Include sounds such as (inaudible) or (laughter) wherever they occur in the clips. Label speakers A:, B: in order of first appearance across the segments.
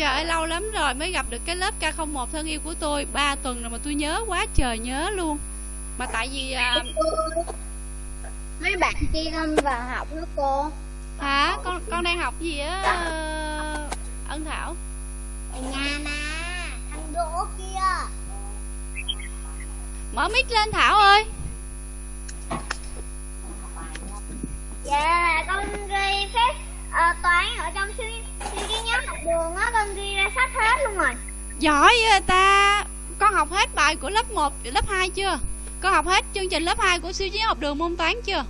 A: Trời ơi lâu lắm rồi mới gặp được cái lớp K01 thân yêu của tôi. 3 tuần rồi mà tôi nhớ quá trời nhớ luôn. Mà tại vì à,
B: mấy bạn kia không vào học nữa cô?
A: Hả? Con con đang học gì á Ân Thảo?
B: Ở nhà mà thằng đỗ kia.
A: Mở mic lên Thảo ơi.
B: Dạ con ghi phép ờ, toán ở trong suy suy cái nhóm học đường á con ghi ra sách hết luôn rồi.
A: Giỏi vậy ta. Con học hết bài của lớp 1 lớp 2 chưa? Con học hết chương trình lớp 2 của siêu chiến học đường môn toán chưa?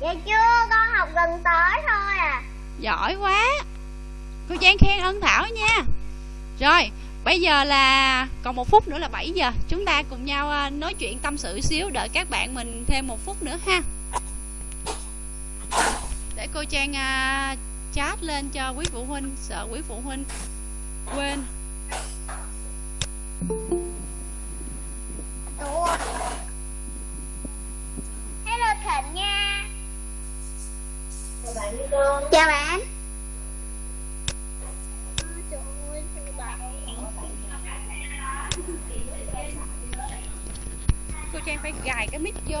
B: Dạ chưa con học gần tới thôi à.
A: Giỏi quá. Cô Trang khen ân Thảo nha. Rồi Bây giờ là còn một phút nữa là 7 giờ. Chúng ta cùng nhau à, nói chuyện tâm sự xíu Đợi các bạn mình thêm một phút nữa ha cô Trang uh, chat lên cho quý phụ huynh Sợ quý phụ huynh quên.
B: Hello thịnh nha. Chào bạn Trời ơi, chào bạn.
A: Cô Trang phải gài cái mic vô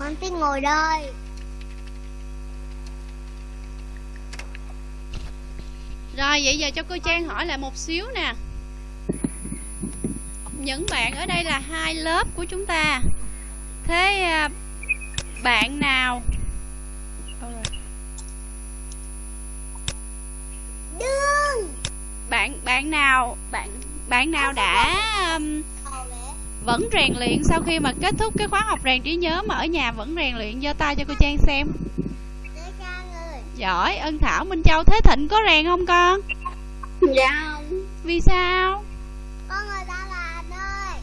A: con
B: thích ngồi đây.
A: Rồi vậy giờ cho cô Trang hỏi lại một xíu nè. Những bạn ở đây là hai lớp của chúng ta. Thế à, bạn nào?
B: Đương
A: Bạn bạn nào? Bạn bạn nào đã um, vẫn rèn luyện sau khi mà kết thúc cái khóa học rèn trí nhớ mà ở nhà vẫn rèn luyện. Giơ tay cho cô Trang xem. Giỏi Ân Thảo Minh Châu Thế Thịnh có rèn không con?
B: Dạ không.
A: Vì sao?
B: Con người ta là anh ơi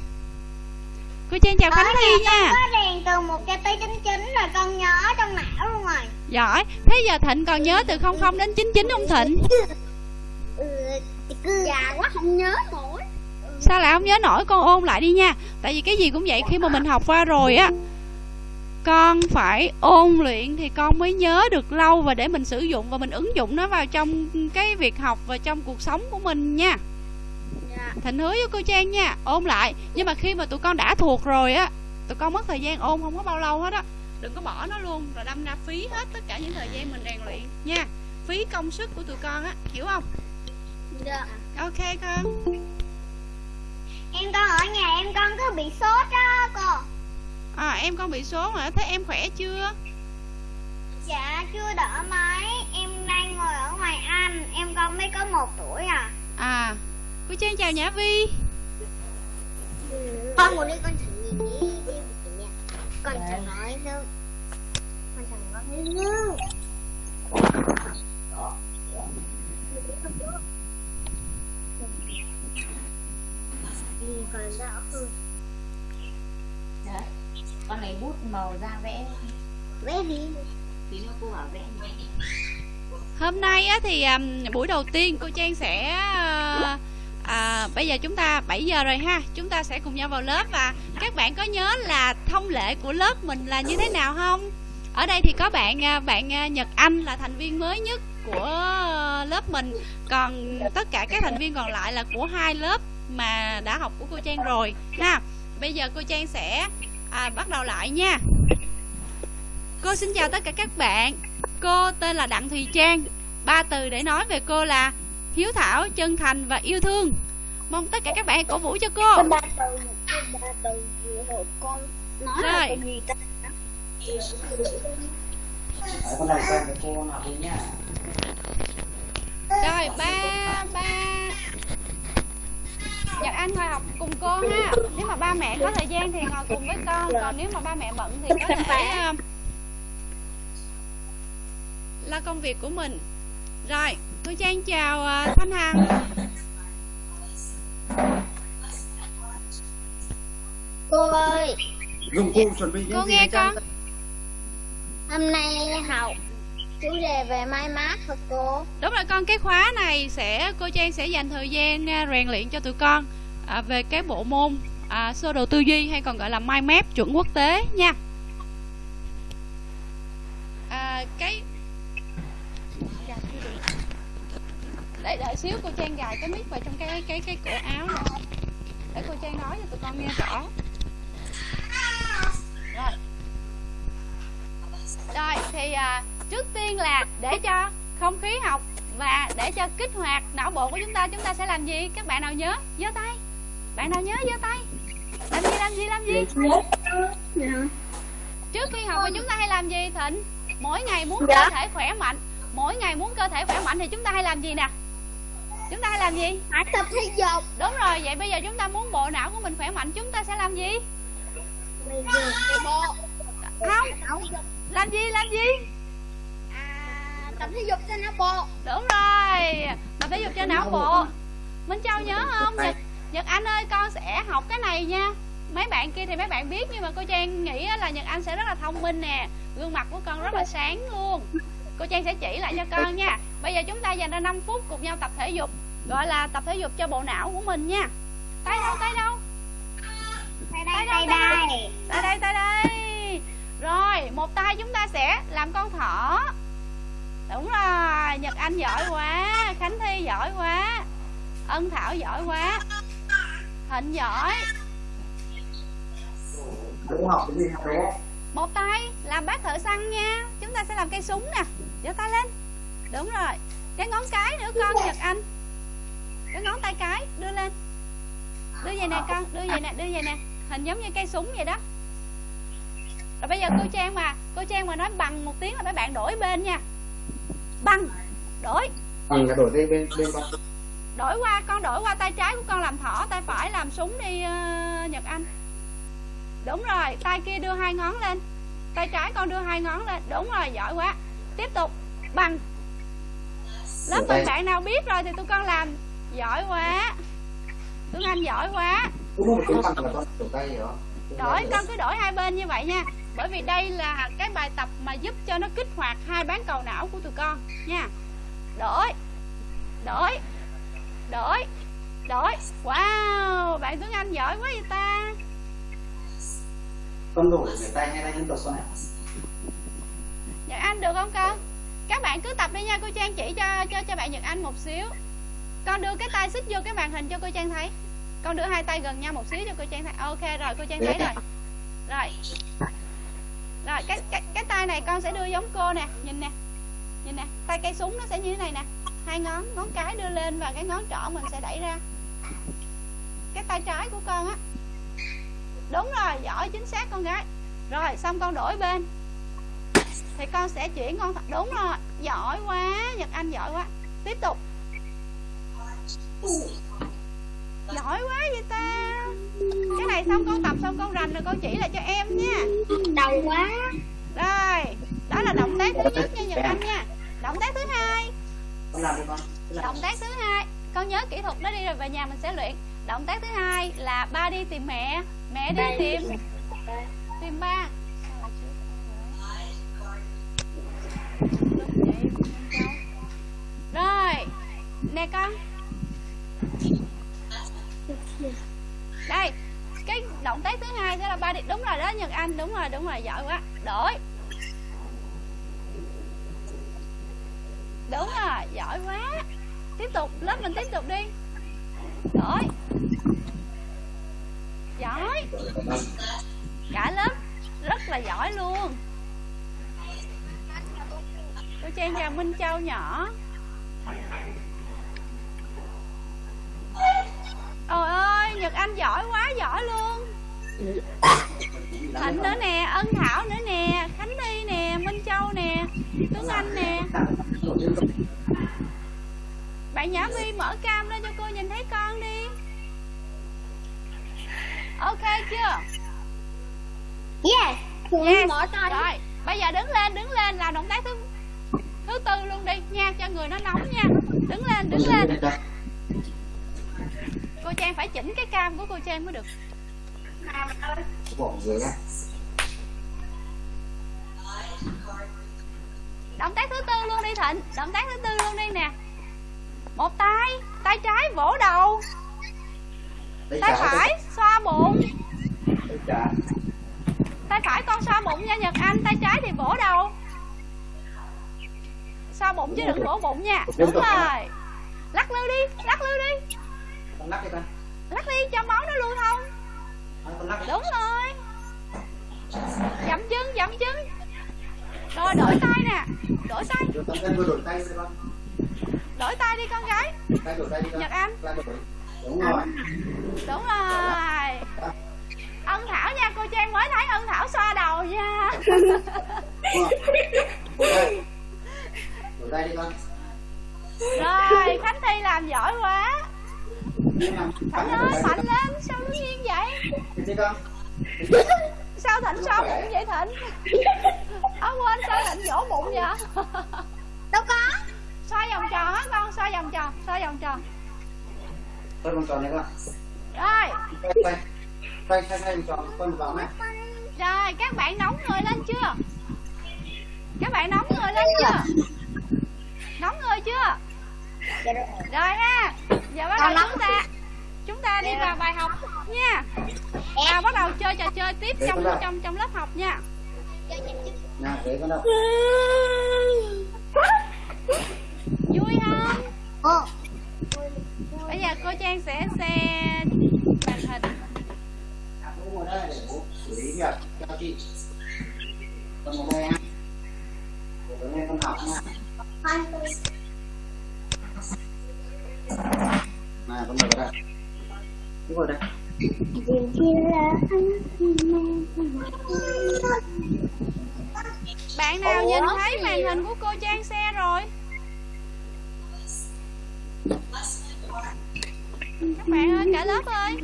A: Cô Trang chào Khánh
B: Ở
A: Thi
B: nhà
A: nha.
B: con có rèn từ một cho tới chín chín rồi con nhớ trong não luôn rồi.
A: Giỏi. Thế giờ Thịnh còn nhớ từ 00 đến 99 không Thịnh?
B: Già quá không nhớ nổi
A: Sao lại không nhớ nổi con ôn lại đi nha? Tại vì cái gì cũng vậy khi mà mình học qua rồi á Con phải ôn luyện thì con mới nhớ được lâu Và để mình sử dụng và mình ứng dụng nó vào trong cái việc học và trong cuộc sống của mình nha.
B: Dạ.
A: Thịnh hứa với cô Trang nha Ôn lại. Nhưng mà khi mà tụi con đã thuộc rồi á Tụi con mất thời gian ôn không có bao lâu hết á. Đừng có bỏ nó luôn Rồi đâm ra phí hết tất cả những thời gian mình rèn luyện. Nha Phí công sức của tụi con á Hiểu không?
B: Dạ.
A: Ok con
B: em con ở nhà em con cứ bị sốt đó cô.
A: À em con bị số mà Thế em khỏe chưa?
B: Dạ chưa đỡ mấy. Em đang ngồi ở ngoài anh. Em con mới có một tuổi à.
A: À Cô Trang chào Nhã Vi.
B: Con ngồi đi con thử nhìn đi con thử nói đâu con thử nói như còn đỡ hơn.
C: Dạ. Con lấy bút màu ra vẽ.
B: Vẽ đi.
C: Tí nữa cô bảo vẽ
A: Hôm nay á, thì um, buổi đầu tiên cô Trang sẽ à, à, Bây giờ chúng ta 7 giờ rồi ha Chúng ta sẽ cùng nhau vào lớp Và các bạn có nhớ là thông lệ của lớp mình là như thế nào không? Ở đây thì có bạn à, bạn Nhật Anh là thành viên mới nhất của lớp mình Còn tất cả các thành viên còn lại là của hai lớp mà đã học của cô Trang rồi ha. Bây giờ cô Trang sẽ à, bắt đầu lại nha. Cô xin chào tất cả các bạn. Cô tên là Đặng Thùy Trang. Ba từ để nói về cô là Hiếu thảo, chân thành và yêu thương. Mong tất cả các bạn cổ vũ cho cô.
B: Ba từ ba từ hồi con nói là
A: Rồi.
B: từ gì ta?
A: Rồi ba ba Nhật Anh ngồi học cùng cô ha. Nếu mà ba mẹ có thời gian thì ngồi cùng với con. Còn nếu mà ba mẹ bận thì có thể ờ, lo công việc của mình. Rồi cô trang chào uh, thanh hằng.
B: Cô ơi.
A: Cô
D: gì
A: nghe con.
B: hôm nay học chủ đề về may mắn hả cô?
A: Đúng rồi con cái khóa này sẽ cô trang sẽ dành thời gian à, rèn luyện cho tụi con à, về cái bộ môn à, sơ đồ tư duy hay còn gọi là mind map chuẩn quốc tế nha. À, cái để đợi xíu cô trang gài cái mic vào trong cái cái cái cổ áo nữa để cô trang nói cho tụi con nghe rõ. Rồi. Rồi thì à, trước tiên là để cho không khí học và để cho kích hoạt não bộ của chúng ta chúng ta sẽ làm gì? Các bạn nào nhớ giơ tay. Bạn nào nhớ giơ tay. Làm gì làm gì làm gì? Trước khi học thì chúng ta hay làm gì thịnh? Mỗi ngày muốn cơ
B: Dạ.
A: thể khỏe mạnh. Mỗi ngày muốn cơ thể khỏe mạnh thì chúng ta hay làm gì nè? Chúng ta hay làm gì?
B: Hãy tập thể dục.
A: Đúng rồi vậy bây giờ chúng ta muốn bộ não của mình khỏe mạnh chúng ta sẽ làm gì? Không. Làm gì làm gì
B: tập thể dục cho não bộ.
A: Đúng rồi. Tập thể dục cho não bộ. Minh châu nhớ không? nhật nhật anh ơi con sẽ học cái này nha. Mấy bạn kia thì mấy bạn biết nhưng mà cô trang nghĩ á là nhật anh sẽ rất là thông minh nè. Gương mặt của con rất là sáng luôn. Cô trang sẽ chỉ lại cho con nha. Bây giờ chúng ta dành ra 5 phút cùng nhau tập thể dục gọi là tập thể dục cho bộ não của mình nha. Tay đâu tay đâu?
B: Tay đây tay đây?
A: Tay đây tay đây. Rồi một tay chúng ta sẽ làm con thỏ đúng rồi nhật anh giỏi quá khánh thi giỏi quá ân thảo giỏi quá thịnh giỏi.
D: Đúng học cái gì đó
A: một tay làm bát thợ săn nha chúng ta sẽ làm cây súng nè giơ tay lên. Đúng rồi cái ngón cái nữa con nhật anh. Cái ngón tay cái đưa lên. Đưa về nè con đưa về nè đưa về nè. Hình giống như cây súng vậy đó. Rồi bây giờ cô trang mà cô trang mà nói bằng một tiếng là mấy bạn đổi bên nha bằng đổi.
D: Ừ, là đổi đây bên bên con
A: đổi qua con đổi qua tay trái của con làm thỏ tay phải làm súng đi ờ, nhật anh. Đúng rồi tay kia đưa hai ngón lên. Tay trái con đưa hai ngón lên. Đúng rồi giỏi quá. Tiếp tục. Bằng lớp
D: tay.
A: mình bạn nào biết rồi thì tụi con làm. Giỏi quá. Tuấn anh giỏi quá.
D: Bằng tay
A: đổi con cứ đổi hai bên như vậy nha bởi vì đây là cái bài tập mà giúp cho nó kích hoạt hai bán cầu não của tụi con nha. Đổi đổi đổi đổi. Wow bạn tuấn anh giỏi quá vậy ta.
D: Con đổi người tay hay tay tục con ạ
A: nhật anh được không con? Các bạn cứ tập đi nha cô trang chỉ cho cho cho bạn nhật anh một xíu. Con đưa cái tay xích vô cái màn hình cho cô trang thấy. Con đưa hai tay gần nhau một xíu cho cô trang thấy. Ok rồi cô trang thấy rồi. Rồi rồi, cái cái cái tay này con sẽ đưa giống cô nè. Nhìn nè. Nhìn nè. Tay cây súng nó sẽ như thế này nè. Hai ngón ngón cái đưa lên và cái ngón trỏ mình sẽ đẩy ra. Cái tay trái của con á. Đúng rồi, giỏi, chính xác con gái. Rồi, xong con đổi bên. Thì con sẽ chuyển con đúng rồi, giỏi quá, nhật anh giỏi quá. Tiếp tục. Giỏi quá vậy ta cái này xong con tập xong con rành rồi con chỉ lại cho em nha.
B: Đầu quá.
A: Rồi đó là động tác thứ nhất nha nhật anh nha. Động tác thứ hai.
D: Con làm đi con Cứ làm.
A: động tác thứ hai. Con nhớ kỹ thuật đó đi rồi về nhà mình sẽ luyện. Động tác thứ hai là ba đi tìm mẹ. Mẹ đi tìm tìm ba. rồi nè con đây, cái động tác thứ hai sẽ là ba đi. Đúng rồi đó, nhật anh, đúng rồi đúng rồi, giỏi quá. Đổi. Đúng rồi, giỏi quá. Tiếp tục, lớp mình tiếp tục đi. Đổi. Giỏi. Cả lớp rất là giỏi luôn. Cô trang chào minh châu nhỏ. Ôi ơi, Nhật Anh giỏi quá, giỏi luôn. Thịnh nữa nè, Ân Thảo nữa nè Khánh Thi nè, Minh Châu nè Tuấn Anh nè. Bạn Nhã Vi mở cam lên cho cô nhìn thấy con đi. Ok chưa?
B: yes.
A: Yes. Rồi, bây giờ đứng lên, đứng lên làm động tác thứ thứ tư luôn đi nha cho người nó nóng nha. Đứng lên đứng lên cô trang phải chỉnh cái cam của cô trang mới được. Động tác thứ tư luôn đi thịnh. Động tác thứ tư luôn đi nè. Một tay tay trái vỗ đầu.
D: Tay
A: phải xoa bụng.
D: Tay
A: phải con xoa bụng nha nhật anh tay trái thì vỗ đầu. Xoa bụng chứ đừng vỗ bụng nha. Đúng rồi. Lắc lư đi lắc lư đi
D: con lắc đi con.
A: Lắc đi cho máu nó lưu thông
D: con lắc đi.
A: Đúng rồi. Dậm chân dậm chân. Rồi đổi tay nè. Đổi tay.
D: Đổi tay đi con.
A: Đổi tay đi con gái.
D: Tay đổi tay đi con.
A: Nhật anh.
D: Đúng rồi.
A: Đúng rồi. Ân thảo nha cô trang mới thấy ân thảo xoa đầu nha.
D: Đổi tay đi con.
A: Rồi khánh thi làm giỏi quá thịnh ơi mạnh lên sao nó nghiêng vậy? Sao thịnh xoa bụng vậy thịnh? Ớ quên sao thịnh vỗ bụng vậy?
B: Đâu có.
A: Xoa vòng tròn á con? Xoa vòng tròn xoa vòng tròn.
D: Con vòng tròn này con.
A: Rồi.
D: Tay tay tay tay tay vòng tròn con vòng này
A: rồi các bạn nóng người lên chưa? Các bạn nóng người lên chưa? Nóng người chưa
B: rồi
A: rồi ha giờ bắt
B: Con
A: đầu chúng ta chúng ta đi vào bài học nha. Và bắt đầu chơi trò chơi tiếp trong trong trong lớp học nha.
D: Để con đâu
A: vui không?
B: Ồ,
A: bây giờ cô trang sẽ xem màn hình.
D: À, bố ngồi này con ngồi đây
B: kia là
A: bạn nào
B: Ủa,
A: nhìn thấy màn hình của cô trang xe rồi? Các bạn ơi cả lớp ơi.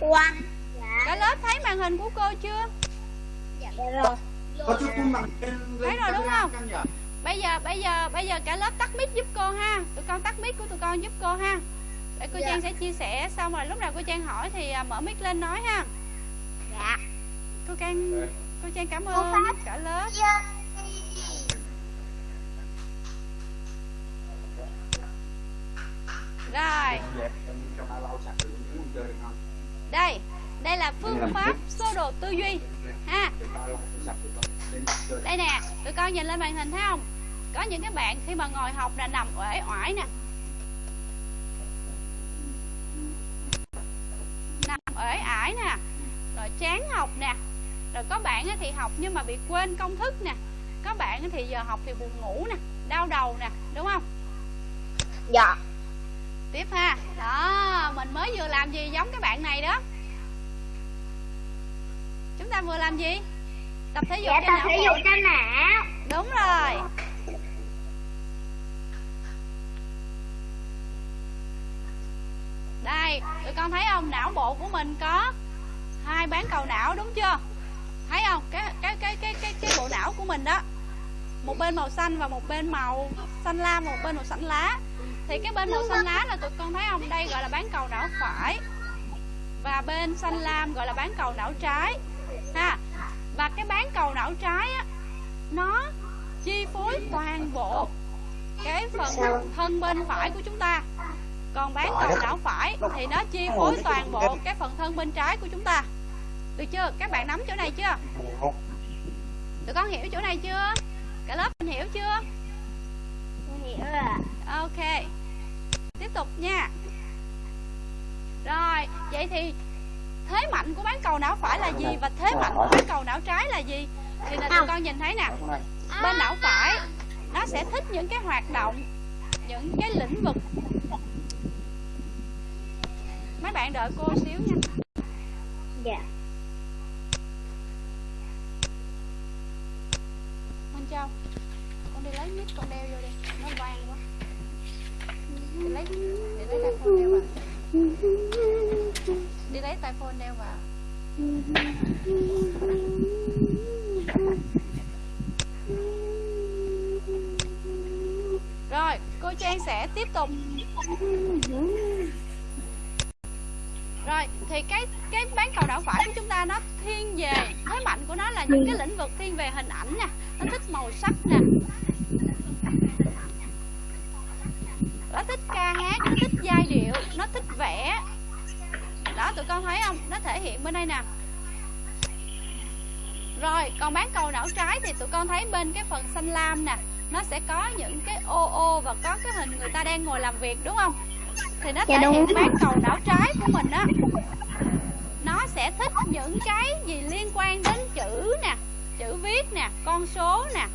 B: Quang Dạ,
A: cả lớp thấy màn hình của cô chưa?
B: Dạ rồi.
D: Có chút lên
A: Thấy rồi đúng không? Bây giờ bây giờ bây giờ cả lớp tắt mic giúp cô ha. Tụi con tắt mic của tụi con giúp cô ha. Để cô
B: Dạ.
A: trang sẽ chia sẻ. Xong rồi lúc nào cô trang hỏi thì à, mở mic lên nói ha.
B: Dạ.
A: Cô trang
D: Dạ.
A: cô trang cảm ơn cả lớp.
B: Dạ.
A: Rồi. Đây đây là phương pháp sơ đồ tư duy. Ha đây nè tụi con nhìn lên màn hình thấy không? Có những cái bạn khi mà ngồi học là nằm uể oải nè. Nằm uể ải nè rồi chán học nè. Rồi có bạn thì học nhưng mà bị quên công thức nè. Có bạn thì giờ học thì buồn ngủ nè đau đầu nè đúng không?
B: Dạ.
A: Tiếp ha. Đó mình mới vừa làm gì giống cái bạn này đó? Chúng ta vừa làm gì tập thể dục
B: Dạ tập
A: não
B: thể dục cho não.
A: Đúng rồi. Đây tụi con thấy không? Não bộ của mình có hai bán cầu não đúng chưa? Thấy không? Cái cái cái cái cái cái bộ não của mình đó một bên màu xanh và một bên màu xanh lam và một bên màu xanh lá. Thì cái bên màu xanh lá là tụi con thấy không? Đây gọi là bán cầu não phải và bên xanh lam gọi là bán cầu não trái. Ha và cái bán cầu não trái á nó chi phối toàn bộ cái phần thân bên phải của chúng ta. Còn bán cầu não phải thì nó chi phối toàn bộ cái phần thân bên trái của chúng ta. Được chưa? Các bạn nắm chỗ này chưa? Tụi con hiểu chỗ này chưa? Cả lớp mình hiểu chưa?
B: Hiểu
A: ok. Tiếp tục nha. Rồi vậy thì thế mạnh của bán cầu não phải là gì và thế mạnh của bán cầu não trái là gì? Thì là tụi con nhìn thấy nè bên não phải nó sẽ thích những cái hoạt động những cái lĩnh vực. Mấy bạn đợi cô xíu nha.
B: Dạ.
A: Minh Châu con đi lấy mic con đeo vô đi. Nó vang quá. Đi lấy để lấy tai phone đeo vào đi lấy tai phone đeo vào. Rồi, cô trang sẽ tiếp tục. Rồi, thì cái cái bán cầu não phải của chúng ta nó thiên về, thế mạnh của nó là những cái lĩnh vực thiên về hình ảnh nè nó thích màu sắc nè. Nó thích ca hát, nó thích giai điệu, nó thích vẽ đó tụi con thấy không? Nó thể hiện bên đây nè. Rồi còn bán cầu não trái thì tụi con thấy bên cái phần xanh lam nè nó sẽ có những cái ô ô và có cái hình người ta đang ngồi làm việc đúng không? Thì nó
B: Dạ
A: thể hiện bán cầu não trái của mình á. Nó sẽ thích những cái gì liên quan đến chữ nè chữ viết nè con số nè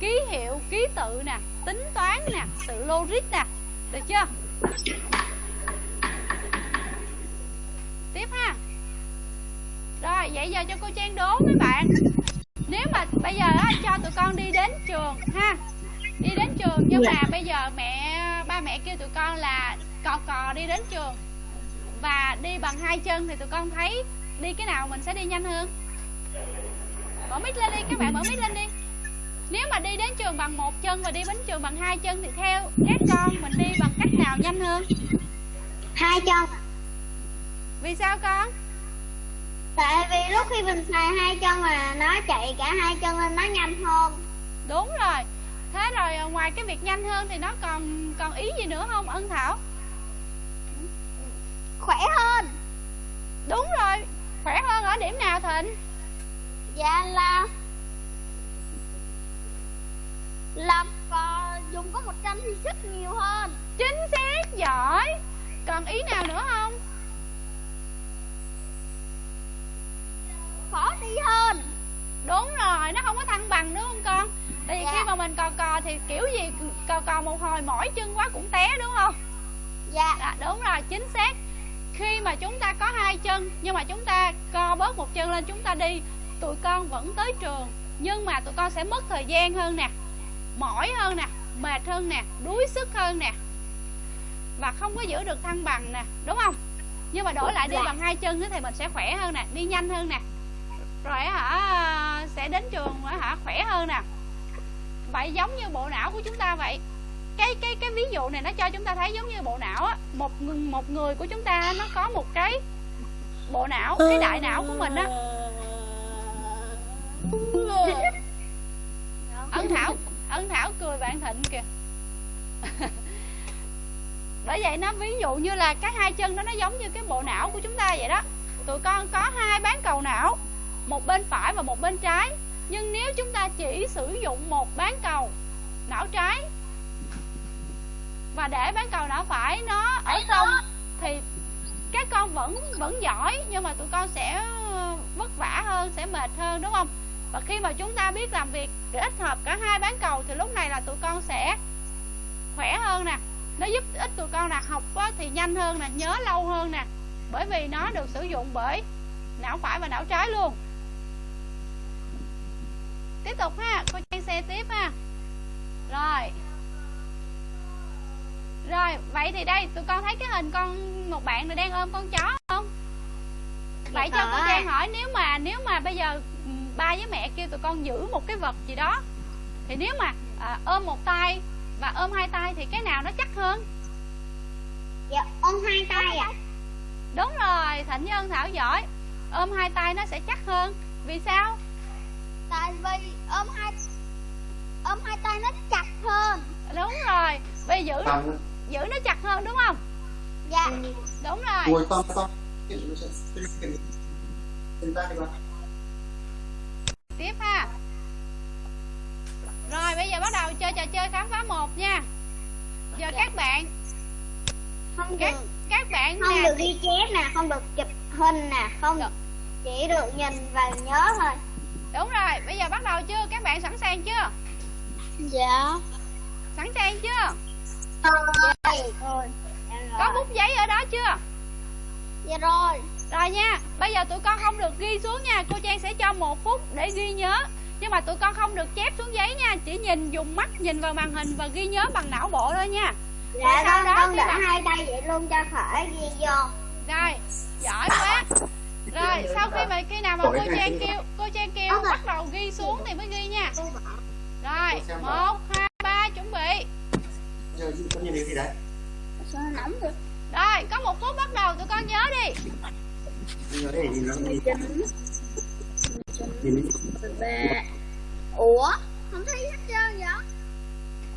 A: ký hiệu ký tự nè tính toán nè sự logic nè. Được chưa tiếp ha. Rồi vậy giờ cho cô Trang đố mấy bạn. Nếu mà bây giờ á, cho tụi con đi đến trường ha. Đi đến trường nhưng mà bây giờ mẹ ba mẹ kêu tụi con là cò cò đi đến trường. Và đi bằng hai chân thì tụi con thấy đi cái nào mình sẽ đi nhanh hơn. Mở mic lên đi các bạn mở mic lên đi. Nếu mà đi đến trường bằng một chân và đi đến trường bằng hai chân thì theo các con mình đi bằng cách nào nhanh hơn?
B: Hai chân
A: vì sao con?
B: Tại vì lúc khi mình xài hai chân là nó chạy cả hai chân nên nó nhanh hơn.
A: Đúng rồi. Thế rồi à, ngoài cái việc nhanh hơn thì nó còn còn ý gì nữa không ân thảo?
B: Khỏe hơn.
A: Đúng rồi. Khỏe hơn ở điểm nào thịnh?
B: Dạ là làm cò dùng có một trăm thì sức nhiều hơn.
A: Chính xác giỏi. Còn ý nào nữa không
B: khó đi hơn.
A: Đúng rồi nó không có thăng bằng đúng không con? Tại vì
B: Dạ.
A: khi mà mình cò cò thì kiểu gì cò cò một hồi mỏi chân quá cũng té đúng không?
B: Dạ.
A: À, đúng rồi chính xác. Khi mà chúng ta có hai chân nhưng mà chúng ta co bớt một chân lên chúng ta đi tụi con vẫn tới trường nhưng mà tụi con sẽ mất thời gian hơn nè mỏi hơn nè mệt hơn nè đuối sức hơn nè và không có giữ được thăng bằng nè đúng không? Nhưng mà đổi lại đi
B: Dạ.
A: bằng hai chân thì mình sẽ khỏe hơn nè đi nhanh hơn nè rồi hả sẽ đến trường hả khỏe hơn nè. Vậy giống như bộ não của chúng ta vậy. Cái cái cái ví dụ này nó cho chúng ta thấy giống như bộ não á. Một một người của chúng ta nó có một cái bộ não cái đại não của mình á. (laughs) Ân thảo ân thảo cười bạn thịnh kìa. (laughs) Bởi vậy nó ví dụ như là cái hai chân đó nó giống như cái bộ não của chúng ta vậy đó. Tụi con có hai bán cầu não một bên phải và một bên trái. Nhưng nếu chúng ta chỉ sử dụng một bán cầu não trái và để bán cầu não phải nó ở trong thì các con vẫn vẫn giỏi nhưng mà tụi con sẽ vất vả hơn sẽ mệt hơn đúng không? Và khi mà chúng ta biết làm việc kết hợp cả hai bán cầu thì lúc này là tụi con sẽ khỏe hơn nè. Nó giúp ích tụi con là học thì nhanh hơn nè nhớ lâu hơn nè. Bởi vì nó được sử dụng bởi não phải và não trái luôn tiếp tục ha cô trang xe tiếp ha. Rồi. Rồi vậy thì đây tụi con thấy cái hình con một bạn này đang ôm con chó không? Vậy cho cô trang hỏi nếu mà nếu mà bây giờ ừ, ba với mẹ kêu tụi con giữ một cái vật gì đó thì nếu mà à, ôm một tay và ôm hai tay thì cái nào nó chắc hơn?
B: Dạ ôm hai tay ạ.
A: Đúng rồi thịnh nhân thảo giỏi. Ôm hai tay nó sẽ chắc hơn. Vì sao
B: tại vì ôm hai ôm hai tay nó chặt hơn.
A: Đúng rồi. Vì giữ giữ nó chặt hơn đúng không?
B: Dạ.
A: Đúng rồi. Tiếp ha. Rồi bây giờ bắt đầu chơi trò chơi khám phá một nha. Giờ các bạn
B: không
A: các
B: được.
A: các bạn
B: không
A: nè.
B: được ghi chép nè không được chụp hình nè không
A: Được.
B: chỉ được nhìn và nhớ thôi
A: đúng rồi bây giờ bắt đầu chưa? Các bạn sẵn sàng chưa?
B: Dạ.
A: Sẵn sàng chưa?
B: Rồi. Rồi.
A: Có bút giấy ở đó chưa?
B: Dạ rồi.
A: Rồi nha bây giờ tụi con không được ghi xuống nha. Cô trang sẽ cho một phút để ghi nhớ. Nhưng mà tụi con không được chép xuống giấy nha. Chỉ nhìn dùng mắt nhìn vào màn hình và ghi nhớ bằng não bộ thôi nha.
B: Dạ
A: sau
B: con
A: đó
B: con để
A: mà-
B: hai tay vậy luôn cho khỏi ghi vô.
A: Rồi giỏi quá rồi sau khi mà khi nào mà cô trang kêu. cô trang kêu bắt đầu ghi xuống thì mới ghi nha. Rồi một hai ba chuẩn bị.
D: Giờ con nhìn thấy gì đấy?
B: Sao nóng được
A: rồi có một phút bắt đầu tụi con nhớ đi.
B: Ủa không thấy hết trơn vậy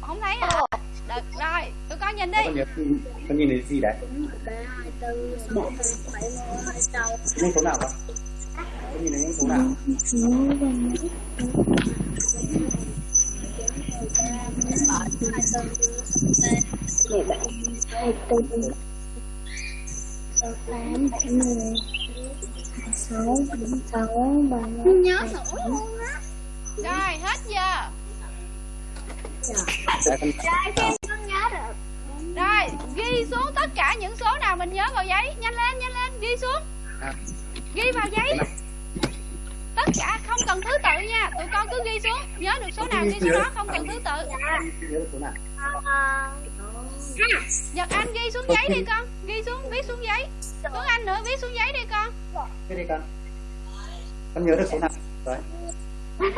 A: không thấy hả được rồi tụi con nhìn đi.
D: Con nhìn thấy gì đấy? Những số nào con? Con nhìn thấy những số nào?
B: Mười bảy hai tư sáu tám hai mươi hai sáu hai sáu. Ba mươi nhớ sổ luôn á.
A: Rồi hết giờ
D: con
B: nhớ được.
A: Rồi ghi xuống tất cả những số nào mình nhớ vào giấy. Nhanh lên nhanh lên ghi xuống.
D: À.
A: ghi vào giấy. Tất cả không cần thứ tự nha. Tụi con cứ ghi xuống. Nhớ được số nào ghi số đó không cần thứ tự.
B: Ờ,
A: nhật anh ghi xuống giấy đi con. Ghi xuống viết xuống giấy. Tuấn anh nữa viết xuống giấy đi con.
D: Cái đi con. Con nhớ được số nào? Đấy (laughs)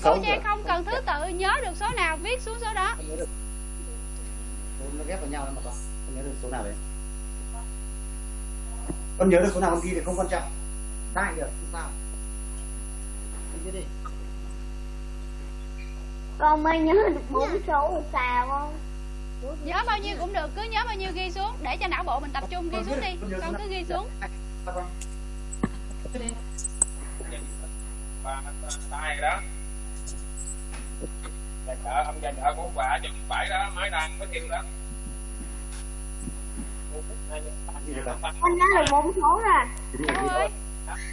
D: không biết
A: cô
D: số
A: trang không cần thứ tự nhớ được số nào viết xuống số đó
D: con nhớ được số nó ghép vào nhau đấy mà con con nhớ được số nào đấy con nhớ được số nào con ghi thì không quan trọng sai được không sao đi
B: con mới nhớ được bốn số sao không
A: nhớ bao nhiêu cũng được cứ nhớ bao nhiêu ghi xuống để cho não bộ mình tập trung ghi xuống đi con cứ ghi xuống
E: ba tay đó nhà chợ ông nhà chợ của ông bà chừng bảy đó mới đang mới kêu đó.
D: Con?
B: con nhớ được bốn số rồi
D: Chính là
A: ơi
D: gì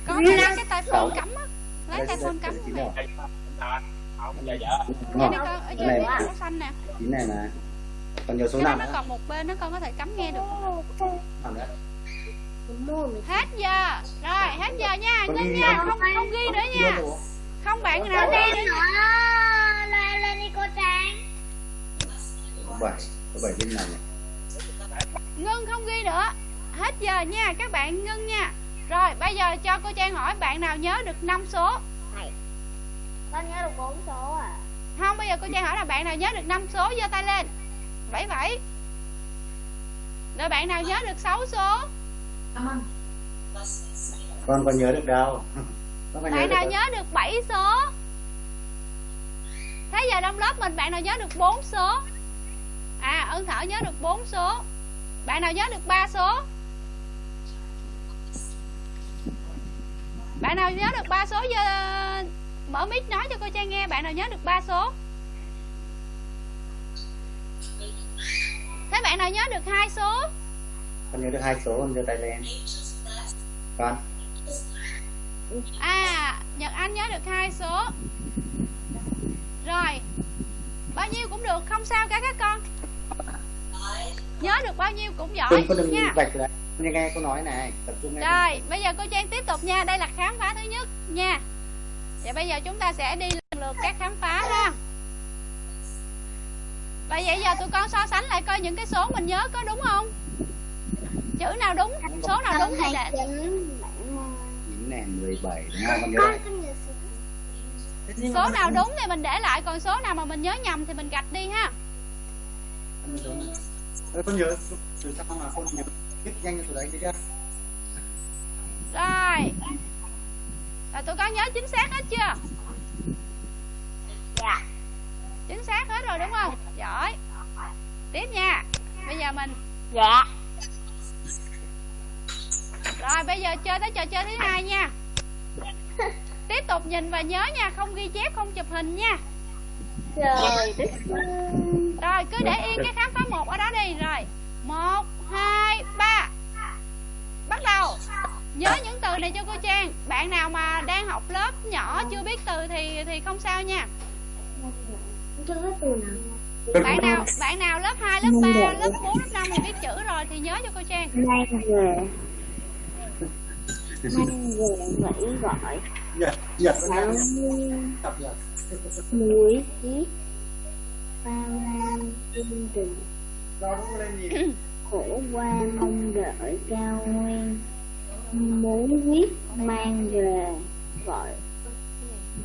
A: có cái lấy cái tay phone cắm á. Lấy tay phone cắm
E: nhà vợ
A: Nghe đi con ở trên
D: Này.
A: cái màu xanh nè.
D: Chín này mà còn nhớ số nào
A: nó còn một bên nó con có thể cắm nghe được. Hết giờ. Rồi hết giờ nha.
D: Con ghi
A: nha
D: không?
A: không ghi nữa nha? Không bạn nào
B: con đi.
A: nữa
B: lên lên đi cô trang.
D: Số bảy số bảy bên này. Này
A: ngưng không ghi nữa. Hết giờ nha các bạn ngưng nha. Rồi bây giờ cho cô trang hỏi bạn nào nhớ được 5 số?
B: Con nhớ được bốn số à?
A: Không bây giờ cô trang hỏi là bạn nào nhớ được 5 số? Giơ tay lên. Bảy bảy. Rồi bạn nào nhớ được 6 số?
D: Con còn nhớ được đâu. con
A: bạn nào nhớ được 7 số? Thế giờ trong lớp mình bạn nào nhớ được 4 số? À ân thảo nhớ được 4 số. Bạn nào nhớ được 3 số? Bạn nào nhớ được 3 số giơ mở mic nói cho cô trang nghe bạn nào nhớ được 3 số? Thế bạn nào nhớ được hai số?
D: Con nhớ được hai số con giơ tay lên. Con
A: À, Nhật Anh nhớ được hai số. Rồi Bao nhiêu cũng được, không sao cả các con. Nhớ được bao nhiêu cũng giỏi
D: đừng có đừng
A: nha.
D: nghe nghe cô nói này tập trung nghe.
A: Rồi, bây giờ cô Trang tiếp tục nha. Đây là khám phá thứ nhất nha. Và bây giờ chúng ta sẽ đi lần lượt các khám phá ha. Và vậy giờ tụi con so sánh lại coi những cái số mình nhớ có đúng không? Chữ nào đúng, số nào đúng thì để
B: chín bảy mươi
D: chín này mười bảy đúng không? Con nhớ
B: con
D: lại.
B: số
A: Số nào đúng thì mình để lại Còn số nào mà mình nhớ nhầm thì mình gạch đi ha.
D: Con nhớ từ sau mà con nhớ. Viết nhanh cái số đấy đi chưa?
A: Rồi. Là tụi con nhớ chính xác hết chưa?
B: Dạ.
A: Chính xác hết rồi đúng không? Giỏi. Tiếp nha. Bây giờ mình
B: dạ
A: Rồi bây giờ chơi tới trò chơi thứ hai nha. (laughs) Tiếp tục nhìn và nhớ nha Không ghi chép không chụp hình nha.
B: Rồi
A: Rồi cứ để yên cái khám phá một ở đó đi. Rồi một hai ba. Bắt đầu. Nhớ những từ này cho cô Trang. Bạn nào mà đang học lớp nhỏ chưa biết từ thì thì không sao nha. Bạn nào bạn nào lớp 2, lớp 3, lớp 4, lớp 5 thì biết chữ rồi thì nhớ cho cô Trang
B: mang về nghĩ gọi.
D: Nhật nhật tập nhật
B: muối chiếc bao lan
D: nhìn. (clears throat)
B: Khổ qua mong đợi cao nguyên. Muốn viết mang về. Gọi.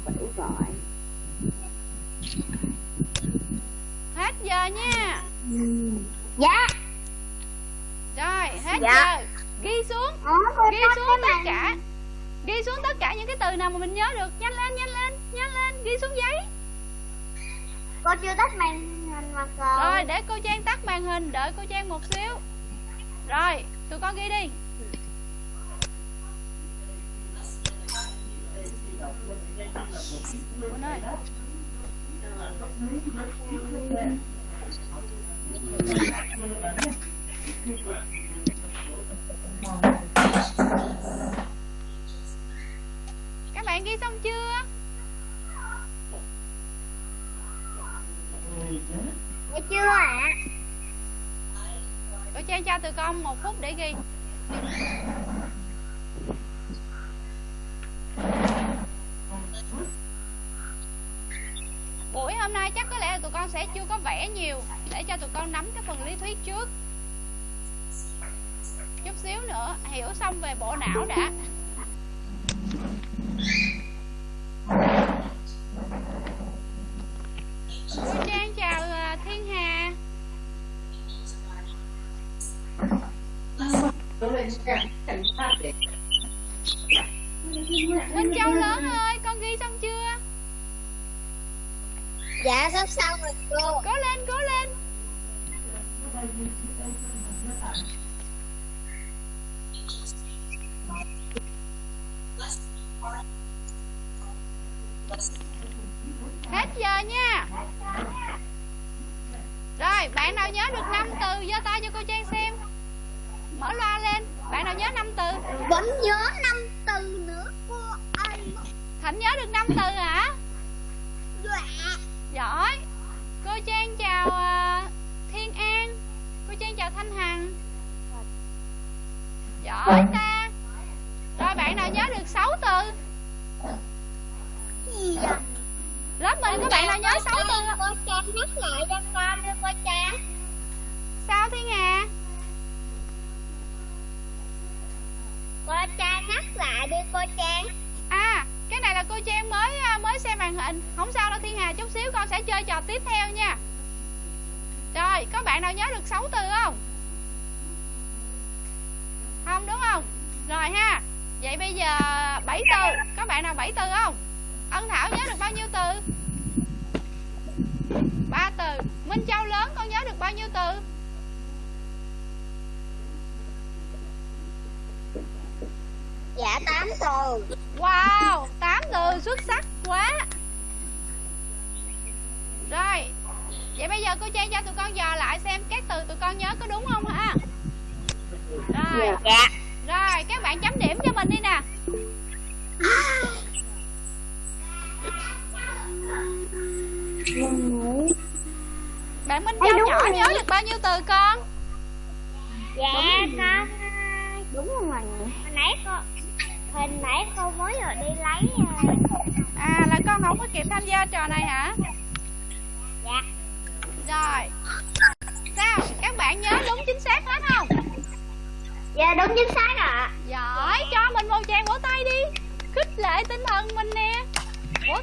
B: Phải gọi.
A: Hết giờ nha.
B: Dạ.
A: Rồi hết
B: Dạ.
A: giờ ghi xuống.
B: Ủa,
A: ghi xuống tất cả. Ghi xuống tất cả những cái từ nào mà mình nhớ được. Nhanh lên nhanh lên nhanh lên. Ghi xuống giấy.
B: Cô chưa tắt màn hình mà cô
A: rồi để cô trang tắt màn hình. Đợi cô trang một xíu. Rồi tụi con ghi đi. Quỳnh ơi các bạn ghi xong chưa?
B: Dạ chưa ạ?
A: Cô trang cho tụi con một phút để ghi. Buổi hôm nay chắc có lẽ là tụi con sẽ chưa có vẽ nhiều. Để cho tụi con nắm cái phần lý thuyết trước hiểu xong về bộ não đã. (laughs)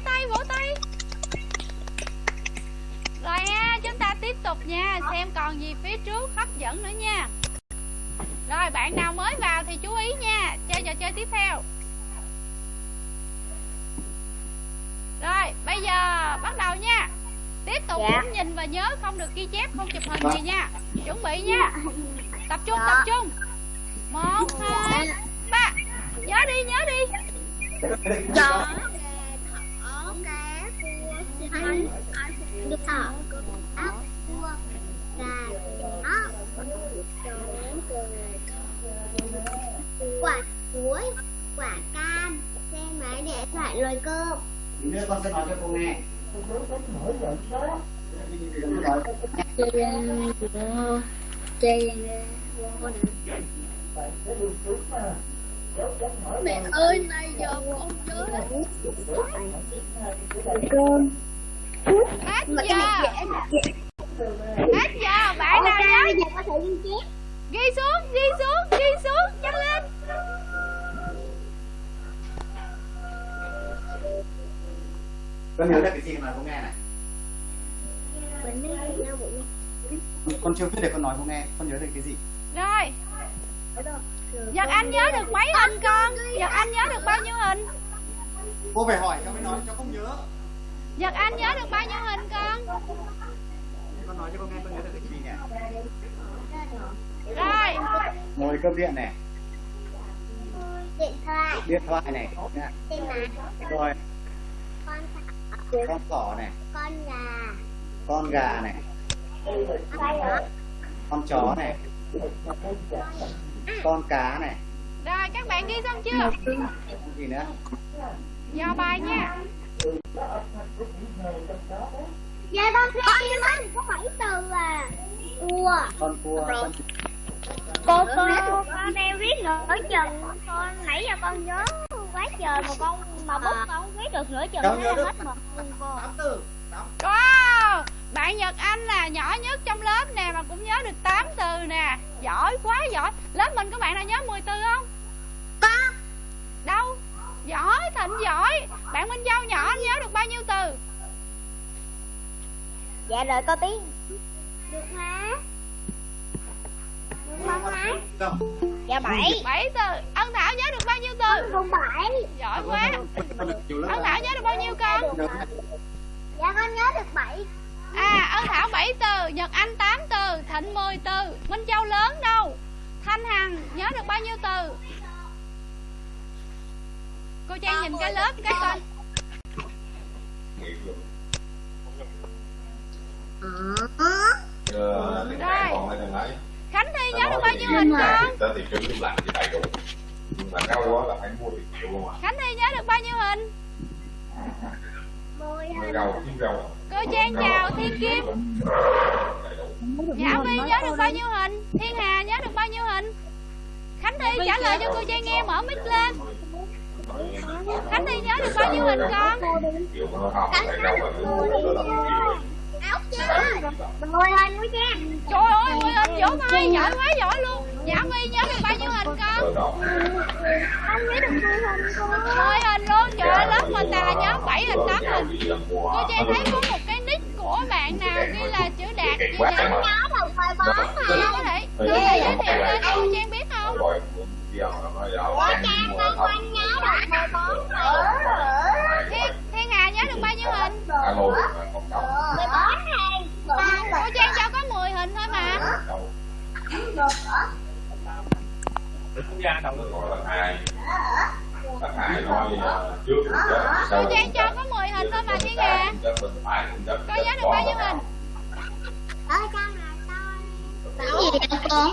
A: tay, vỗ tay. Rồi ha, chúng ta tiếp tục nha Xem còn gì phía trước hấp dẫn nữa nha. Rồi, bạn nào mới vào thì chú ý nha Chơi trò chơi tiếp theo. Rồi, bây giờ bắt đầu nha. Tiếp tục
B: Dạ.
A: cũng nhìn và nhớ Không được ghi chép, không chụp hình gì nha. Chuẩn bị nha. Tập trung, tập trung. Một, hai, ba. Nhớ đi, nhớ đi.
B: Thỏ cá xanh được thỏ ốc cua gà chó quả chuối quả cam. Xe máy để loại loại cơm
D: nữa con sẽ nói cho cô nghe.
B: Mẹ ơi này giờ con nhớ cơm
A: Hết
B: mà
A: giờ Hết giờ Bạn nào nhớ
B: giờ có thể liên tiếp.
A: Ghi xuống, ghi xuống, ghi xuống Nhanh lên.
D: Con nhớ được cái gì mà cô nghe này? Con chưa viết để con nói cô nghe. Con nhớ được cái gì?
A: Rồi. Nhật Anh nhớ được mấy hình con? Nhật Anh nhớ được bao nhiêu hình?
D: Cô phải hỏi cháu mới nói cháu không nhớ
A: Nhật Anh nhớ được bao nhiêu hình con?
D: Con nói cho con nghe con nhớ được cái gì nhỉ
A: Rồi.
D: Ngồi cơm điện này.
B: Điện thoại.
D: Điện thoại này.
B: Nhắn
D: rồi
B: con
D: con thỏ này.
B: Con gà.
D: Con gà này.
B: Con
D: chó này. Con cá này.
A: Rồi các bạn ghi xong chưa?
D: Gì nữa?
A: Dò bài nha
B: dạ con con nhưng mà có bảy từ à cua
D: con cua con
B: cô cô con đang viết nửa chừng con nãy giờ con nhớ quá trời mà con mà bút con không viết được nửa chừng hết mực luôn cô
A: Bạn Nhật Anh là nhỏ nhất trong lớp nè Mà cũng nhớ được 8 từ nè. Giỏi quá giỏi. Lớp mình có bạn nào nhớ 10 từ không?
B: Con
A: Đâu Giỏi Thịnh giỏi. Bạn Minh Châu nhỏ anh nhớ được bao nhiêu từ?
B: Dạ rồi cô tiếng được hả được không hả
D: đâu?
B: Dạ bảy.
A: bảy từ. Ân Thảo nhớ được bao nhiêu từ?
B: Không bảy.
A: Giỏi quá. Ân Thảo nhớ được bao nhiêu con?
B: Dạ con nhớ được bảy.
A: À Ân Thảo 7 từ Nhật Anh 8 từ Thịnh 10 từ Minh Châu lớn đâu? Thanh Hằng nhớ được bao nhiêu từ Cô Trang nhìn cái lớp cái
F: thằng ấy
A: Khánh Thi nhớ được bao nhiêu hình con?
F: À
A: Khánh Thi nhớ được bao nhiêu hình? Cô Trang chào Thiên Kim Nhã Vi nhớ được bao nhiêu hình? Thiên Hà nhớ được bao nhiêu hình? Khánh Thi trả lời cho cô Trang nghe mở mic lên Khánh Thi nhớ được bao nhiêu hình con?
F: Một triệu
B: áo chưa mười hình của cha
A: Trời ơi mười hình vỗ tay giỏi quá giỏi luôn. Nhã Vi nhớ được bao nhiêu hình con?
B: Không nhớ được mười hình cô
A: mười hình luôn. Trời ơi lớp mình là nhớ bảy hình tám
F: rau
A: hình. Cô trang thấy có một cái nick của bạn nào ghi là chữ đạt gì
F: mà
B: nhớ được mười bốn
A: Chị có thể có thể giới thiệu cho cô trang biết không
B: Ủa Trang con con nhớ được mười bốn
A: thiên thiên hà nhớ được bao nhiêu hình?
F: Alo không đâu
B: mười bốn hình
A: cô trang cho có 10 hình thôi mà. Cô trang cho có 10 hình thôi mà thiên hà cô nhớ được bao nhiêu hình?
B: Ở trong là con cái gì vậy cô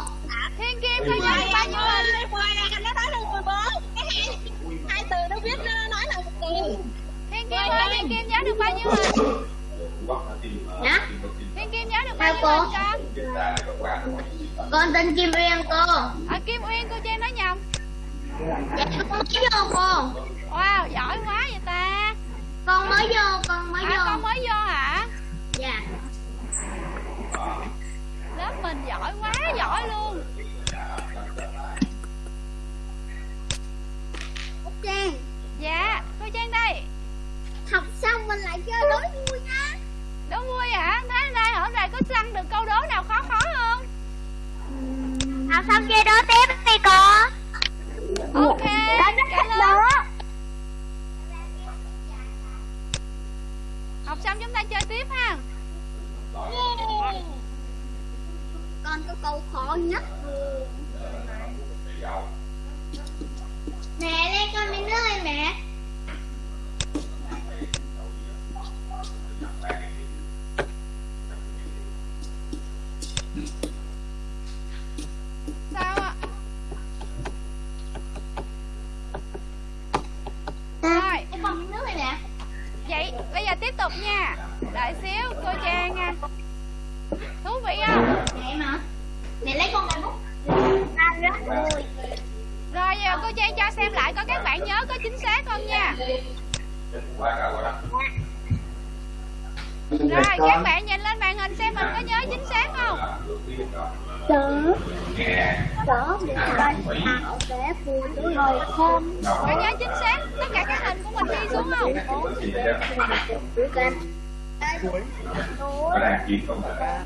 A: thiên kim nhớ được bao nhiêu hình
B: mười này nó nói là mười bốn cái hai hai từ nó viết nó nói là một từ.
A: Thiên kim ơi thiên kim nhớ được bao nhiêu hình
B: Dạ.
A: thiên kim nhớ được bao nhiêu hình con
B: con tên Kim Uyên cô.
A: Ở kim uyên cô trang nói nhầm.
B: Dạ con mới vô cô.
A: Wow giỏi quá vậy ta.
B: Con mới vô con mới
A: à con
B: vô
A: mới vô hả?
B: Dạ.
A: Lớp mình giỏi quá giỏi luôn
B: Trang.
A: Dạ cô trang đây.
B: Học xong mình lại chơi đố vui nha.
A: Đố vui hả? Thế nay hôm nay có săn được câu đố nào khó khó không?
B: Học xong chơi đố tiếp đi cô
A: ok trả lời. học xong chúng ta chơi tiếp ha.
B: Con có câu khó nhất mẹ lên con miếng nước ơi mẹ
A: sao ạ rồi
B: Cho con miếng nước này nè
A: vậy bây giờ tiếp tục nha đợi xíu cô trang nha thú vị không
B: mẹ mà mẹ lấy con cái bút ăn rất vui
A: rồi giờ cô trang cho xem lại coi các bạn nhớ có chính xác không nha
F: qua cả qua đó
A: rồi các bạn nhìn lên màn hình xem mình có nhớ chính xác không
B: chớ chớ để con tạo để vui rồi không
A: có nhớ chính xác tất cả các hình của mình ghi xuống không
B: của kênh núi
F: Ở đây chỉ không phải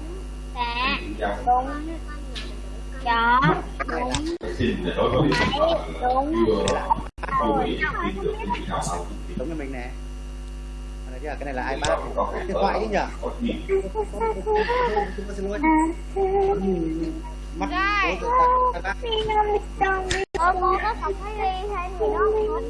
B: dạ
F: giao
B: đúng chó đúng
F: xin để đối với
B: đúng
F: vừa không bị tin được cái gì nào không
D: giống như mình nè Đây chứ, cái này là ipad
F: có cái
D: điện thoại chứ nhỉ xin lỗi mắt
A: Rồi.
D: ta
B: Ôi cô có không thấy đi hay gì đó không?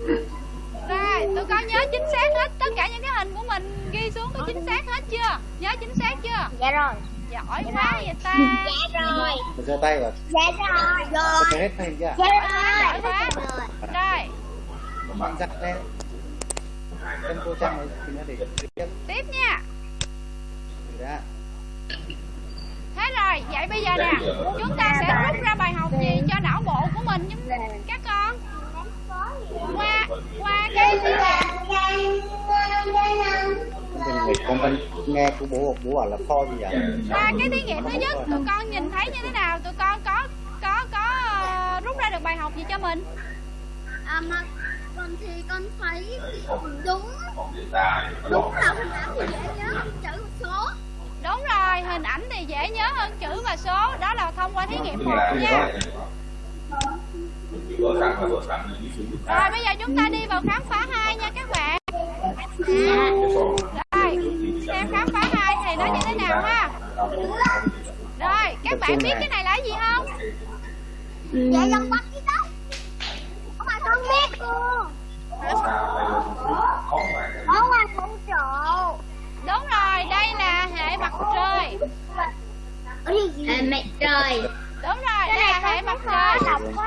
A: Rồi, tụi con nhớ chính xác hết tất cả những cái hình của mình ghi xuống có chính xác hết chưa? Nhớ chính xác chưa?
B: Dạ rồi
A: Giỏi quá vậy ta.
B: Dạ rồi
D: mình giơ tay vào
B: Dạ rồi Rồi
D: hết tay chưa
B: Dạ
A: Giỏi quá.
B: rồi
A: Rồi,
D: bạn giặt lên chân cô trang thì nó để tiếp
A: tiếp nha.
D: ra
A: Thế rồi, vậy bây giờ nè, chúng ta sẽ rút ra bài học gì cho não bộ của mình chúng các con. Qua qua cái
D: mình người con nghe của bố bố bảo là kho gì vậy
A: qua cái thí nghiệm thứ nhất tụi con nhìn thấy như thế nào? Tụi con có có có ờ, rút ra được bài học gì cho mình?
B: À mà con thì con thấy đúng
F: còn
B: Đúng là hình ảnh thì dễ nhớ chữ số
A: Đúng rồi, hình ảnh thì dễ nhớ hơn chữ và số. Đó là thông qua thí nghiệm một nha. Rồi bây giờ chúng ta đi vào khám phá hai nha các bạn.
F: son
A: Rồi, xem khám phá hai thì nó như thế nào ha. Rồi, các bạn biết cái này là cái gì không?
B: Dạ dân bắt cái đó Không mà con biết cô
A: Hệ mặt trời Đúng rồi, đây là hệ mặt trời.